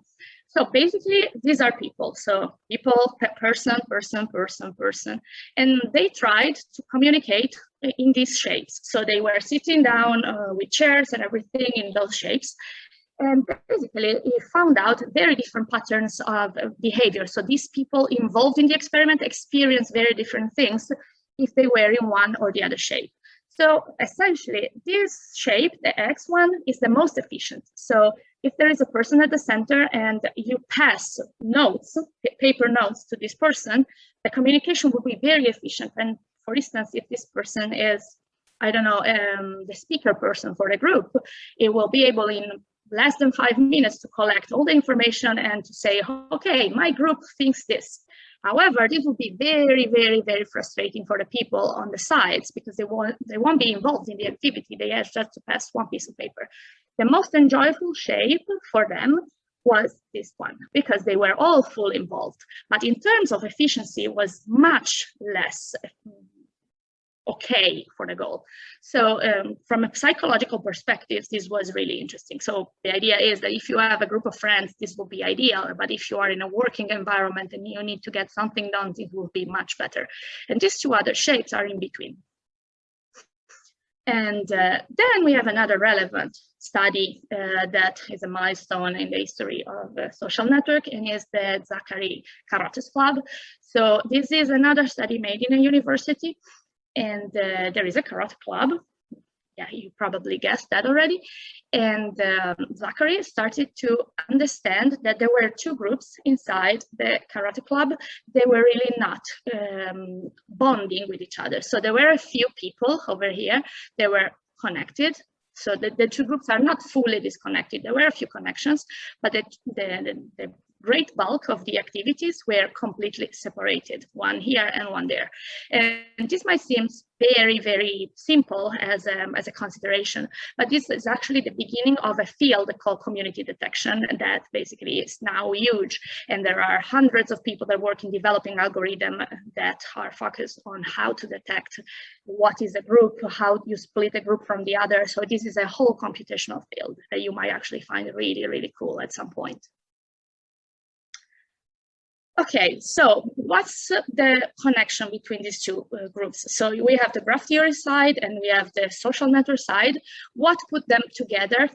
so basically, these are people. So people, person, person, person, person. And they tried to communicate in these shapes. So they were sitting down uh, with chairs and everything in those shapes. And basically, he found out very different patterns of behavior. So these people involved in the experiment experience very different things if they were in one or the other shape. So essentially, this shape, the X one, is the most efficient. So if there is a person at the center and you pass notes, paper notes to this person, the communication will be very efficient. And for instance, if this person is I don't know, um, the speaker person for the group, it will be able in less than five minutes to collect all the information and to say, okay, my group thinks this. However, this will be very, very, very frustrating for the people on the sides because they won't, they won't be involved in the activity. They have just to pass one piece of paper. The most enjoyable shape for them was this one because they were all fully involved. But in terms of efficiency, was much less okay for the goal. So um, from a psychological perspective, this was really interesting. So the idea is that if you have a group of friends, this will be ideal. But if you are in a working environment and you need to get something done, it will be much better. And these two other shapes are in between. And uh, then we have another relevant study uh, that is a milestone in the history of the social network and is the Zachary Karate Club. So this is another study made in a university and uh, there is a karate club. Yeah, you probably guessed that already. And um, Zachary started to understand that there were two groups inside the karate club. They were really not um, bonding with each other. So there were a few people over here. They were connected so the, the two groups are not fully disconnected. There were a few connections, but the, the, the, great bulk of the activities were completely separated, one here and one there. And this might seem very, very simple as, um, as a consideration, but this is actually the beginning of a field called community detection that basically is now huge. And there are hundreds of people that work in developing algorithms that are focused on how to detect what is a group, how you split a group from the other. So this is a whole computational field that you might actually find really, really cool at some point. Okay, so what's the connection between these two uh, groups? So we have the graph theory side and we have the social network side. What put them together,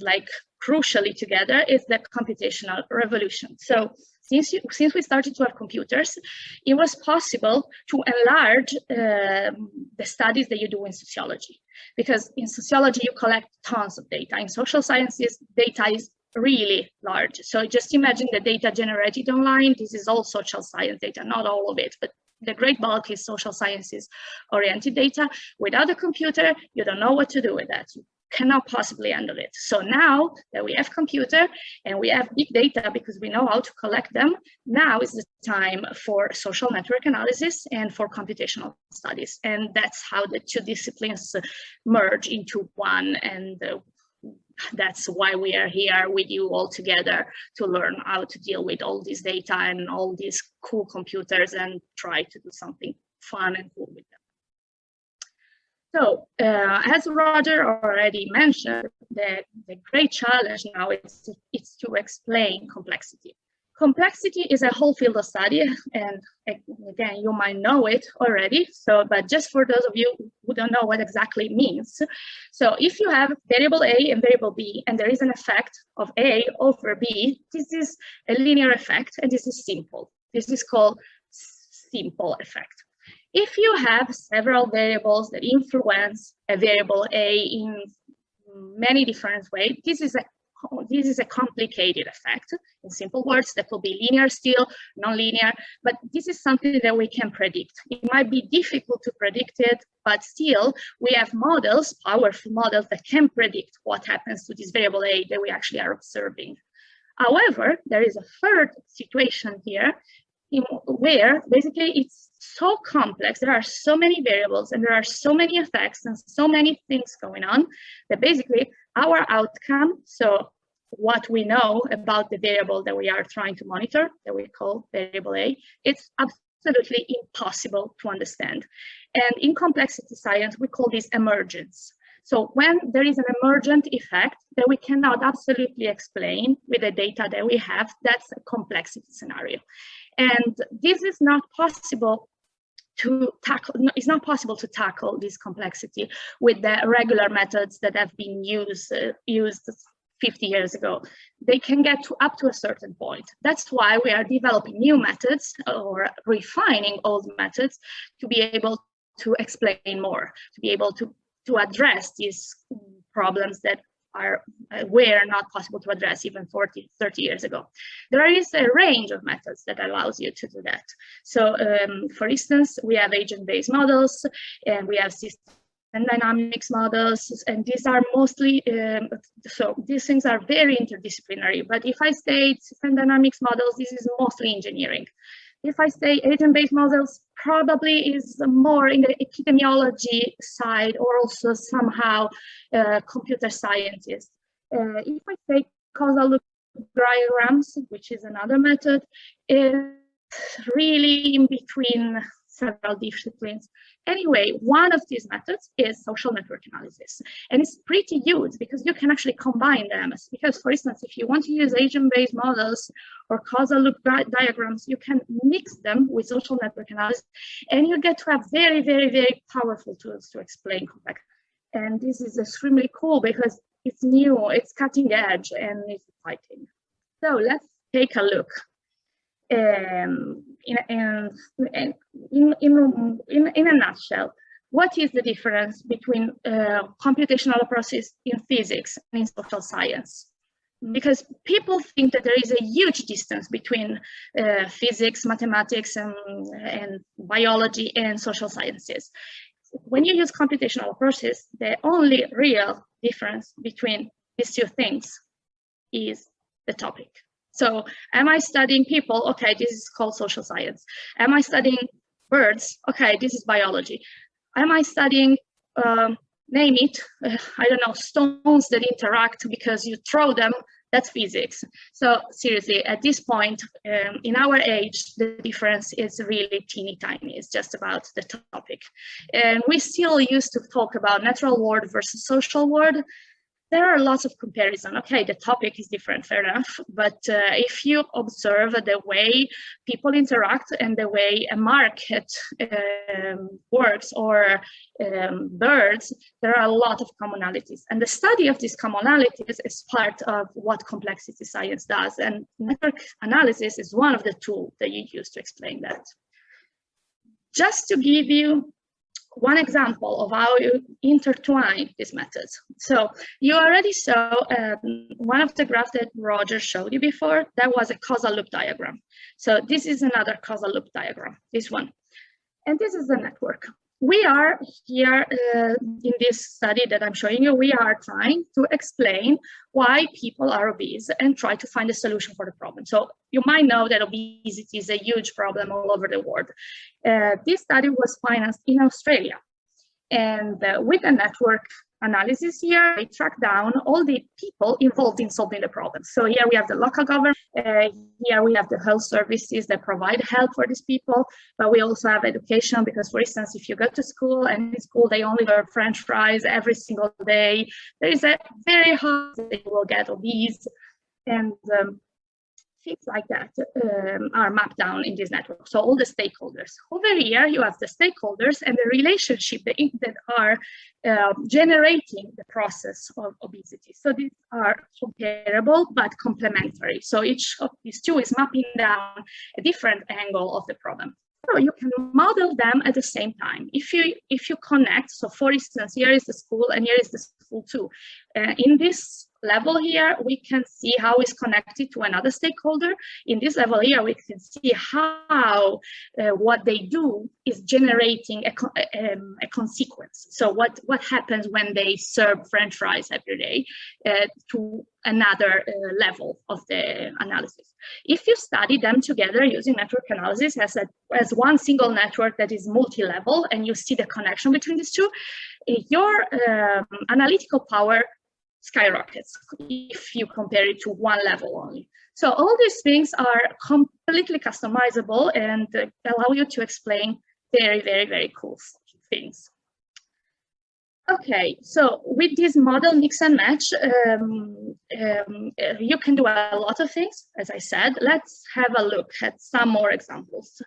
like crucially together, is the computational revolution. So since, you, since we started to have computers, it was possible to enlarge um, the studies that you do in sociology. Because in sociology, you collect tons of data. In social sciences, data is really large. So just imagine the data generated online. This is all social science data, not all of it, but the great bulk is social sciences oriented data. Without a computer, you don't know what to do with that. You cannot possibly handle it. So now that we have computer and we have big data because we know how to collect them, now is the time for social network analysis and for computational studies. And that's how the two disciplines merge into one and uh, that's why we are here with you all together to learn how to deal with all this data and all these cool computers and try to do something fun and cool with them. So uh, as Roger already mentioned, the, the great challenge now is is to explain complexity. Complexity is a whole field of study, and again, you might know it already. So, but just for those of you who don't know what exactly it means. So if you have variable A and variable B, and there is an effect of A over B, this is a linear effect, and this is simple. This is called simple effect. If you have several variables that influence a variable A in many different ways, this is a Oh, this is a complicated effect. In simple words, that will be linear still, non-linear, but this is something that we can predict. It might be difficult to predict it, but still we have models, powerful models that can predict what happens to this variable A that we actually are observing. However, there is a third situation here where basically it's so complex, there are so many variables and there are so many effects and so many things going on that basically our outcome, so what we know about the variable that we are trying to monitor, that we call variable A, it's absolutely impossible to understand. And in complexity science, we call this emergence. So when there is an emergent effect that we cannot absolutely explain with the data that we have, that's a complexity scenario. And this is not possible to tackle, it's not possible to tackle this complexity with the regular methods that have been used, uh, used 50 years ago. They can get to up to a certain point. That's why we are developing new methods or refining old methods to be able to explain more, to be able to, to address these problems that are uh, were not possible to address even 40, 30 years ago. There is a range of methods that allows you to do that. So um, for instance, we have agent-based models and we have system and dynamics models, and these are mostly, um, so these things are very interdisciplinary, but if I say system dynamics models, this is mostly engineering. If I say agent-based models, probably is more in the epidemiology side or also somehow uh, computer scientists. Uh, if I say causal diagrams, which is another method, is really in between several disciplines. Anyway, one of these methods is social network analysis. And it's pretty huge because you can actually combine them. Because for instance, if you want to use agent-based models or causal loop diagrams, you can mix them with social network analysis and you get to have very, very, very powerful tools to explain complex. And this is extremely cool because it's new, it's cutting edge, and it's exciting. So let's take a look. Um, in, in, in, in, in, a nutshell, what is the difference between uh, computational process in physics and in social science? Because people think that there is a huge distance between uh, physics, mathematics, and, and biology and social sciences. When you use computational process, the only real difference between these two things is the topic. So am I studying people? Okay, this is called social science. Am I studying birds? Okay, this is biology. Am I studying, um, name it, uh, I don't know, stones that interact because you throw them? That's physics. So seriously, at this point um, in our age, the difference is really teeny tiny. It's just about the topic. And we still used to talk about natural world versus social world there are lots of comparison. Okay, the topic is different, fair enough. But uh, if you observe the way people interact and the way a market um, works or um, birds, there are a lot of commonalities. And the study of these commonalities is part of what complexity science does. And network analysis is one of the tools that you use to explain that. Just to give you one example of how you intertwine these methods. So you already saw um, one of the graphs that Roger showed you before, that was a causal loop diagram. So this is another causal loop diagram, this one. And this is the network we are here uh, in this study that I'm showing you, we are trying to explain why people are obese and try to find a solution for the problem. So you might know that obesity is a huge problem all over the world. Uh, this study was financed in Australia and uh, with a network analysis here, we track down all the people involved in solving the problem. So here we have the local government, uh, here we have the health services that provide help for these people, but we also have education because, for instance, if you go to school and in school they only serve French fries every single day, there is a very that you will get obese. And um, things like that um, are mapped down in this network. So all the stakeholders. Over here, you have the stakeholders and the relationship that, are uh, generating the process of obesity. So these are comparable but complementary. So each of these two is mapping down a different angle of the problem. So you can model them at the same time. If you if you connect, so for instance, here is the school and here is the school too. Uh, in this level here, we can see how it's connected to another stakeholder. In this level here, we can see how uh, what they do is generating a, um, a, consequence. So what, what happens when they serve French fries every day uh, to another uh, level of the analysis. If you study them together using network analysis as, a, as one single network that is multi-level and you see the connection between these two, your um, analytical power skyrockets if you compare it to one level only. So all these things are completely customizable and uh, allow you to explain very, very, very cool things. Okay, so with this model mix and match, um, um, you can do a lot of things, as I said. Let's have a look at some more examples.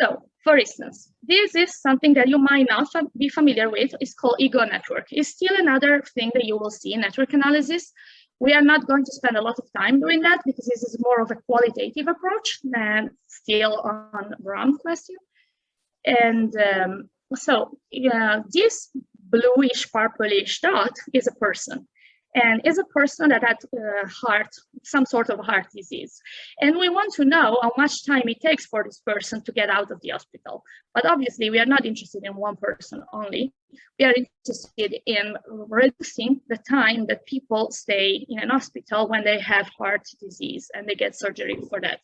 So, for instance, this is something that you might not be familiar with. It's called ego network. It's still another thing that you will see in network analysis. We are not going to spend a lot of time doing that because this is more of a qualitative approach than still on Bram's question. And um, so uh, this bluish purplish dot is a person. And is a person that had uh, heart, some sort of heart disease. And we want to know how much time it takes for this person to get out of the hospital. But obviously we are not interested in one person only. We are interested in reducing the time that people stay in an hospital when they have heart disease and they get surgery for that.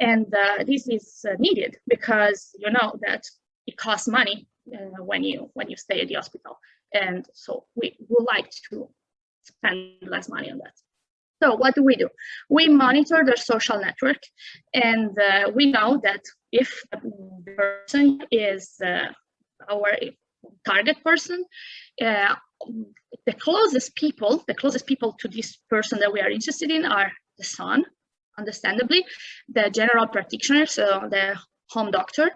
And uh, this is uh, needed because you know that it costs money uh, when you when you stay at the hospital. And so we would like to spend less money on that. So what do we do? We monitor their social network and uh, we know that if the person is uh, our target person, uh, the closest people, the closest people to this person that we are interested in are the son, understandably, the general practitioner, so the home doctor,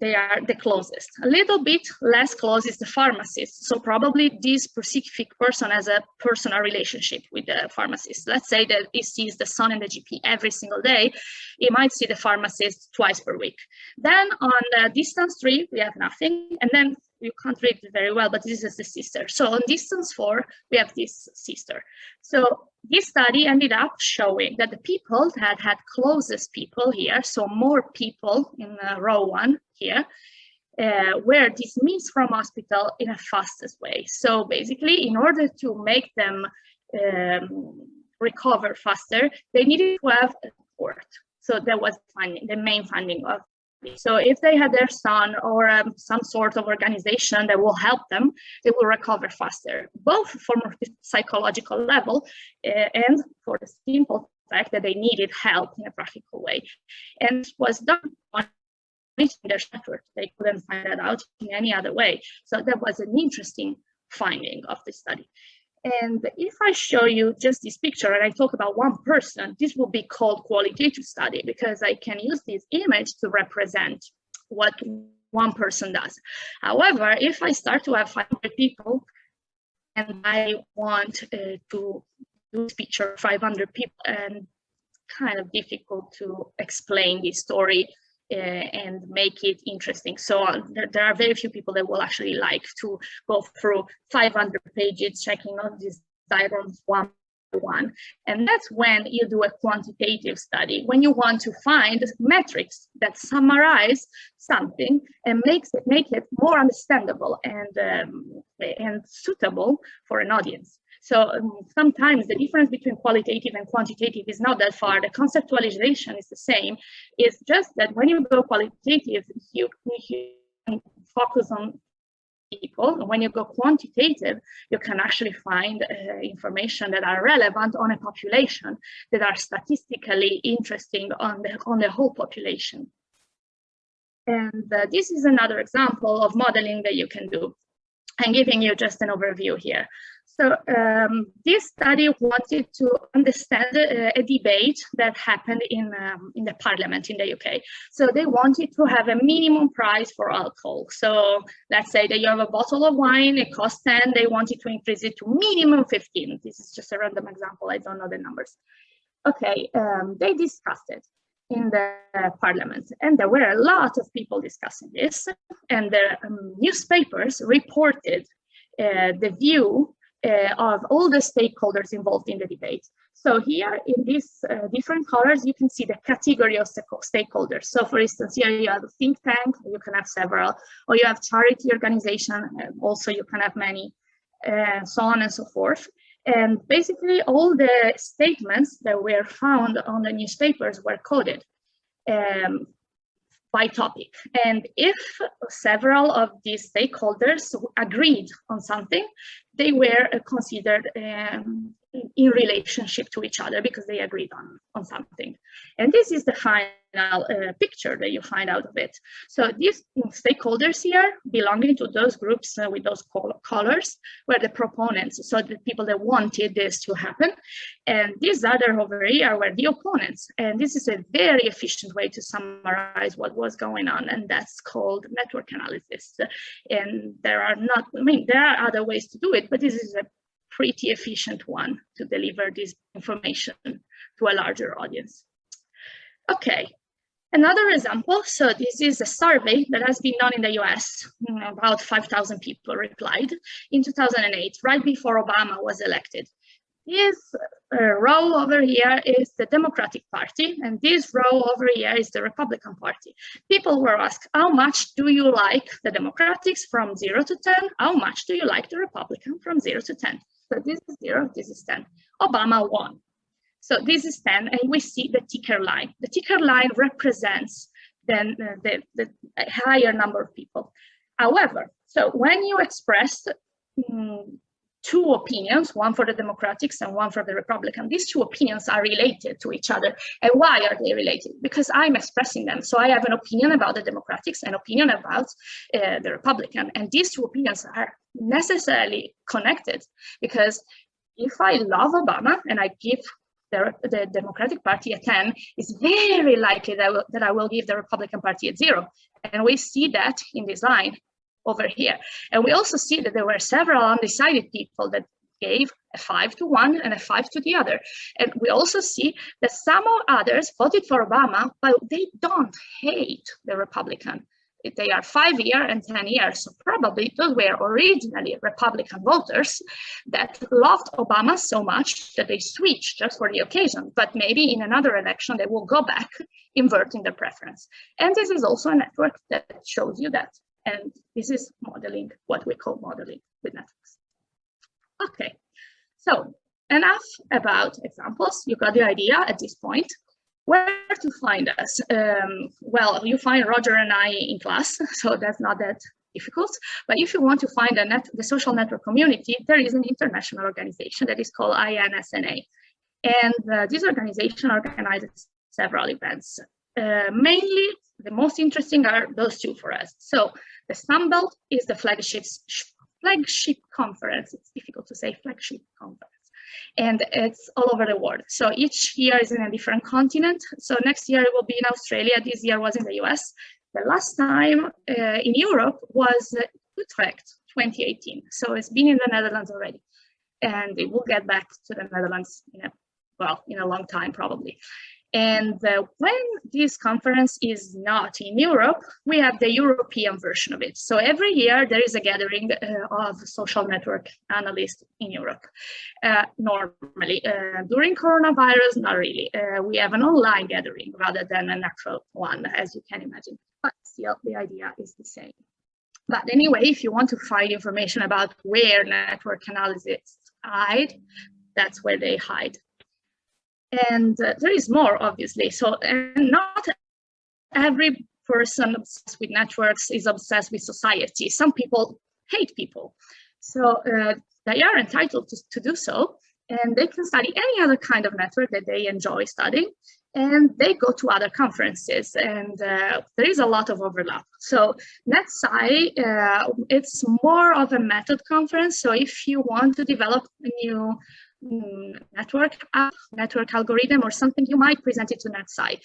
they are the closest. A little bit less close is the pharmacist. So probably this specific person has a personal relationship with the pharmacist. Let's say that he sees the son and the GP every single day. He might see the pharmacist twice per week. Then on the distance three, we have nothing. And then you can't read it very well, but this is the sister. So on distance four, we have this sister. So this study ended up showing that the people that had closest people here, so more people in uh, row one here, uh, were dismissed from hospital in a fastest way. So basically, in order to make them um, recover faster, they needed to have a support. So that was finding, the main finding of so if they had their son or um, some sort of organization that will help them, they will recover faster, both from a psychological level uh, and for the simple fact that they needed help in a practical way. And was done on their network. They couldn't find that out in any other way. So that was an interesting finding of the study. And if I show you just this picture and I talk about one person, this will be called qualitative study because I can use this image to represent what one person does. However, if I start to have 500 people and I want uh, to do picture 500 people and kind of difficult to explain this story and make it interesting. So uh, there, there, are very few people that will actually like to go through 500 pages checking all these diagrams one by one. And that's when you do a quantitative study, when you want to find metrics that summarize something and makes it make it more understandable and um, and suitable for an audience. So um, sometimes the difference between qualitative and quantitative is not that far. The conceptualization is the same. It's just that when you go qualitative, you, you focus on people. When you go quantitative, you can actually find uh, information that are relevant on a population, that are statistically interesting on the, on the whole population. And uh, this is another example of modeling that you can do. I'm giving you just an overview here. So um, this study wanted to understand uh, a debate that happened in, um, in the parliament in the UK. So they wanted to have a minimum price for alcohol. So let's say that you have a bottle of wine, it costs 10, they wanted to increase it to minimum 15. This is just a random example, I don't know the numbers. Okay, um, they discussed it in the parliament and there were a lot of people discussing this and the um, newspapers reported uh, the view uh, of all the stakeholders involved in the debate. So here in these uh, different colors, you can see the category of stakeholders. So for instance, here you have a think tank, you can have several, or you have charity organization, also you can have many, uh, so on and so forth. And basically all the statements that were found on the newspapers were coded. Um, by topic. And if several of these stakeholders agreed on something, they were considered um, in relationship to each other because they agreed on, on something. And this is the final uh, picture that you find out of it. So these stakeholders here belonging to those groups uh, with those colors were the proponents, so the people that wanted this to happen. And these other over here were the opponents. And this is a very efficient way to summarize what was going on. And that's called network analysis. And there are not, I mean, there are other ways to do it, but this is a pretty efficient one to deliver this information to a larger audience. Okay, Another example, so this is a survey that has been done in the US. Mm, about 5,000 people replied in 2008, right before Obama was elected. This uh, row over here is the Democratic Party, and this row over here is the Republican Party. People were asked, how much do you like the Democrats from 0 to 10? How much do you like the Republican from 0 to 10? So this is 0, this is 10. Obama won. So this is 10, and we see the ticker line. The ticker line represents then uh, the, the higher number of people. However, so when you express um, two opinions, one for the Democrats and one for the Republican, these two opinions are related to each other. And why are they related? Because I'm expressing them. So I have an opinion about the Democrats, an opinion about uh, the Republican, and these two opinions are necessarily connected because if I love Obama and I give the, the Democratic Party a 10, it's very likely that, will, that I will give the Republican Party a zero. And we see that in this line over here. And we also see that there were several undecided people that gave a five to one and a five to the other. And we also see that some others voted for Obama, but they don't hate the Republican they are five year and 10 years. So probably those were originally Republican voters that loved Obama so much that they switched just for the occasion, but maybe in another election, they will go back inverting their preference. And this is also a network that shows you that. And this is modeling, what we call modeling with networks. Okay, so enough about examples. You got the idea at this point. Where to find us? Um, well, you find Roger and I in class, so that's not that difficult. But if you want to find net, the social network community, there is an international organization that is called INSNA. And uh, this organization organizes several events. Uh, mainly, the most interesting are those two for us. So the Sunbelt is the flagship, flagship conference. It's difficult to say flagship conference and it's all over the world. So each year is in a different continent. So next year it will be in Australia. This year was in the US. The last time uh, in Europe was Utrecht 2018. So it's been in the Netherlands already. And it will get back to the Netherlands in a, well, in a long time probably. And uh, when this conference is not in Europe, we have the European version of it. So every year there is a gathering uh, of social network analysts in Europe. Uh, normally, uh, during coronavirus, not really. Uh, we have an online gathering rather than an actual one, as you can imagine. But still, the idea is the same. But anyway, if you want to find information about where network analysis hide, that's where they hide and uh, there is more obviously. So and not every person obsessed with networks is obsessed with society. Some people hate people. So uh, they are entitled to, to do so. And they can study any other kind of network that they enjoy studying. And they go to other conferences. And uh, there is a lot of overlap. So NetSci, uh, it's more of a method conference. So if you want to develop a new network app, network algorithm, or something, you might present it to NetSci.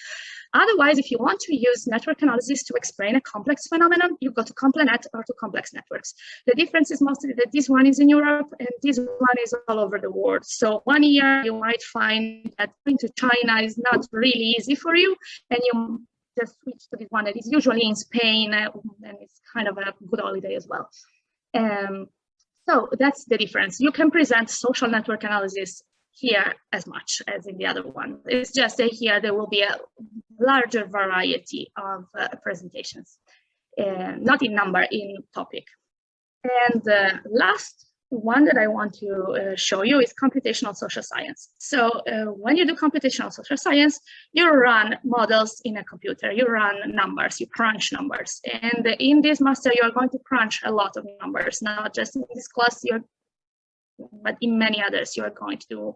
Otherwise, if you want to use network analysis to explain a complex phenomenon, you go to CompleNet or to complex networks. The difference is mostly that this one is in Europe and this one is all over the world. So one year you might find that going to China is not really easy for you and you just switch to this one that is usually in Spain uh, and it's kind of a good holiday as well. Um, so that's the difference. You can present social network analysis here as much as in the other one. It's just that here there will be a larger variety of uh, presentations, uh, not in number, in topic. And uh, last one that I want to uh, show you is computational social science. So uh, when you do computational social science, you run models in a computer, you run numbers, you crunch numbers. And in this master, you are going to crunch a lot of numbers, not just in this class, you're, but in many others, you are going to do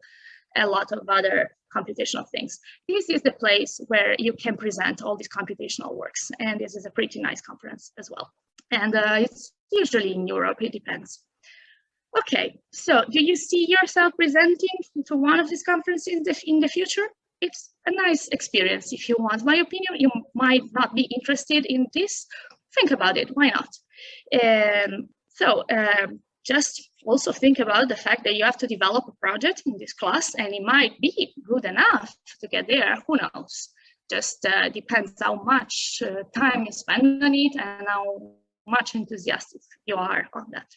a lot of other computational things. This is the place where you can present all these computational works. And this is a pretty nice conference as well. And uh, it's usually in Europe, it depends. Okay, so do you see yourself presenting to one of these conferences in the, in the future? It's a nice experience. If you want my opinion, you might not be interested in this. Think about it, why not? Um, so um, just also think about the fact that you have to develop a project in this class and it might be good enough to get there, who knows? Just uh, depends how much uh, time you spend on it and how much enthusiastic you are on that.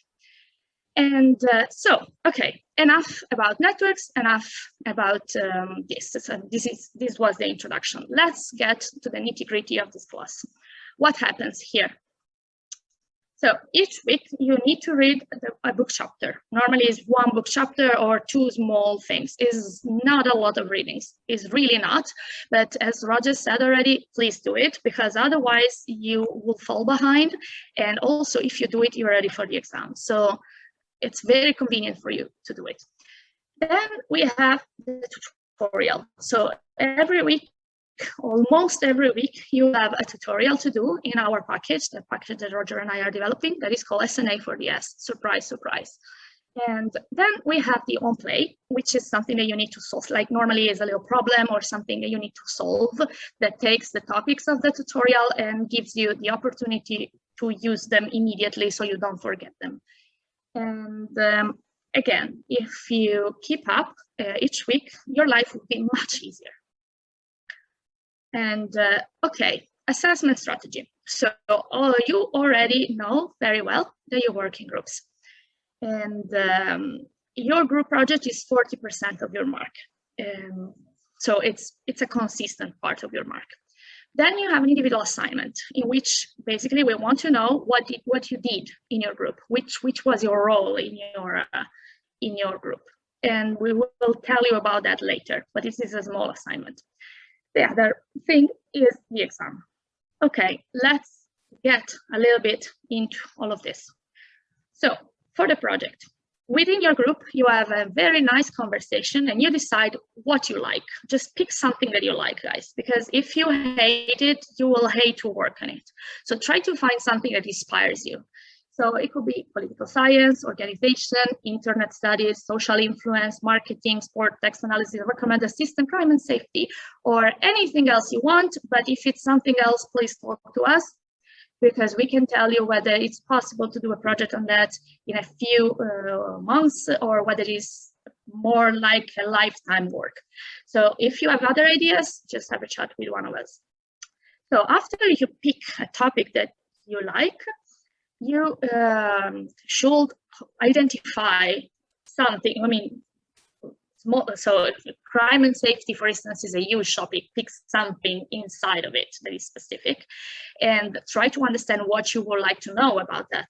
And uh, so, okay, enough about networks, enough about um, this. So this is this was the introduction. Let's get to the nitty gritty of this class. What happens here? So each week you need to read a book chapter. Normally it's one book chapter or two small things. Is not a lot of readings. Is really not. But as Roger said already, please do it because otherwise you will fall behind. And also if you do it, you're ready for the exam. So it's very convenient for you to do it. Then we have the tutorial. So every week almost every week you have a tutorial to do in our package, the package that Roger and I are developing that is called SNA4DS, surprise, surprise. And then we have the home play, which is something that you need to solve, like normally is a little problem or something that you need to solve that takes the topics of the tutorial and gives you the opportunity to use them immediately so you don't forget them. And um, again, if you keep up uh, each week, your life will be much easier. And uh, okay, assessment strategy. So you already know very well that you work in groups. And um, your group project is 40% of your mark. Um, so it's, it's a consistent part of your mark. Then you have an individual assignment in which basically we want to know what did, what you did in your group, which which was your role in your uh, in your group, and we will tell you about that later. But this is a small assignment the other thing is the exam. Okay, let's get a little bit into all of this. So for the project, within your group, you have a very nice conversation and you decide what you like. Just pick something that you like, guys, because if you hate it, you will hate to work on it. So try to find something that inspires you. So it could be political science, organization, internet studies, social influence, marketing, sport, text analysis, recommended system, crime and safety, or anything else you want. But if it's something else, please talk to us because we can tell you whether it's possible to do a project on that in a few uh, months or whether it is more like a lifetime work. So if you have other ideas, just have a chat with one of us. So after you pick a topic that you like, you um, should identify something. I mean, so crime and safety, for instance, is a huge topic. Pick something inside of it that is specific and try to understand what you would like to know about that.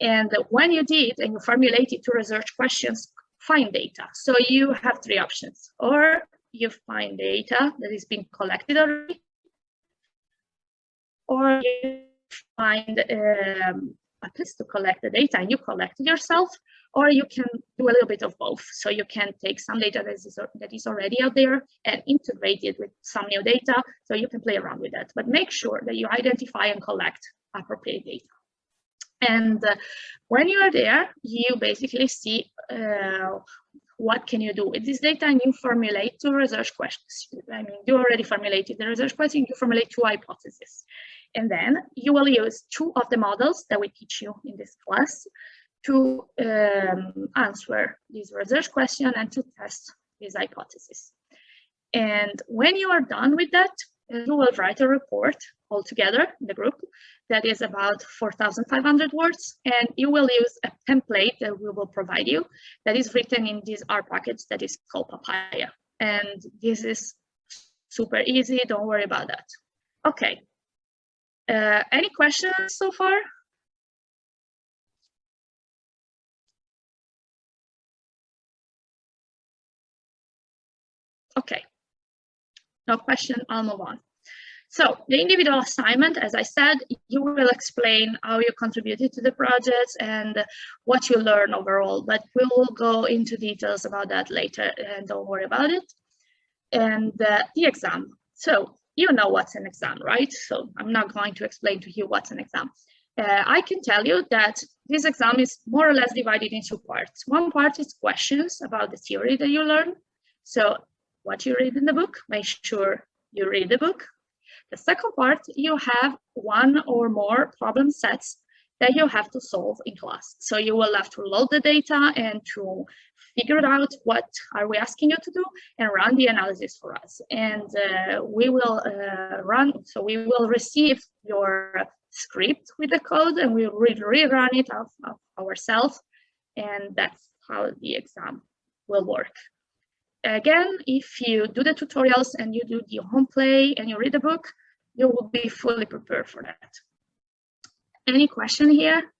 And when you did and you formulated two research questions, find data. So you have three options. Or you find data that is being collected already, or you find um, place to collect the data and you collect it yourself, or you can do a little bit of both. So you can take some data that is, that is already out there and integrate it with some new data, so you can play around with that. But make sure that you identify and collect appropriate data. And uh, when you are there, you basically see uh, what can you do with this data and you formulate two research questions. I mean, you already formulated the research question, you formulate two hypotheses. And then you will use two of the models that we teach you in this class to um, answer this research question and to test this hypothesis. And when you are done with that, you will write a report all together the group that is about 4,500 words, and you will use a template that we will provide you that is written in this R package that is called papaja. And this is super easy, don't worry about that. Okay, uh, any questions so far? Okay, no question, I'll move on. So the individual assignment, as I said, you will explain how you contributed to the project and what you learn overall, but we will go into details about that later and don't worry about it. And uh, the exam. So you know what's an exam, right? So I'm not going to explain to you what's an exam. Uh, I can tell you that this exam is more or less divided into parts. One part is questions about the theory that you learn. So what you read in the book, make sure you read the book. The second part, you have one or more problem sets that you have to solve in class. So you will have to load the data and to figure out what are we asking you to do and run the analysis for us. And uh, we will uh, run, so we will receive your script with the code and we will rerun it of, of ourselves. And that's how the exam will work. Again, if you do the tutorials and you do the home play and you read the book, you will be fully prepared for that. Any question here?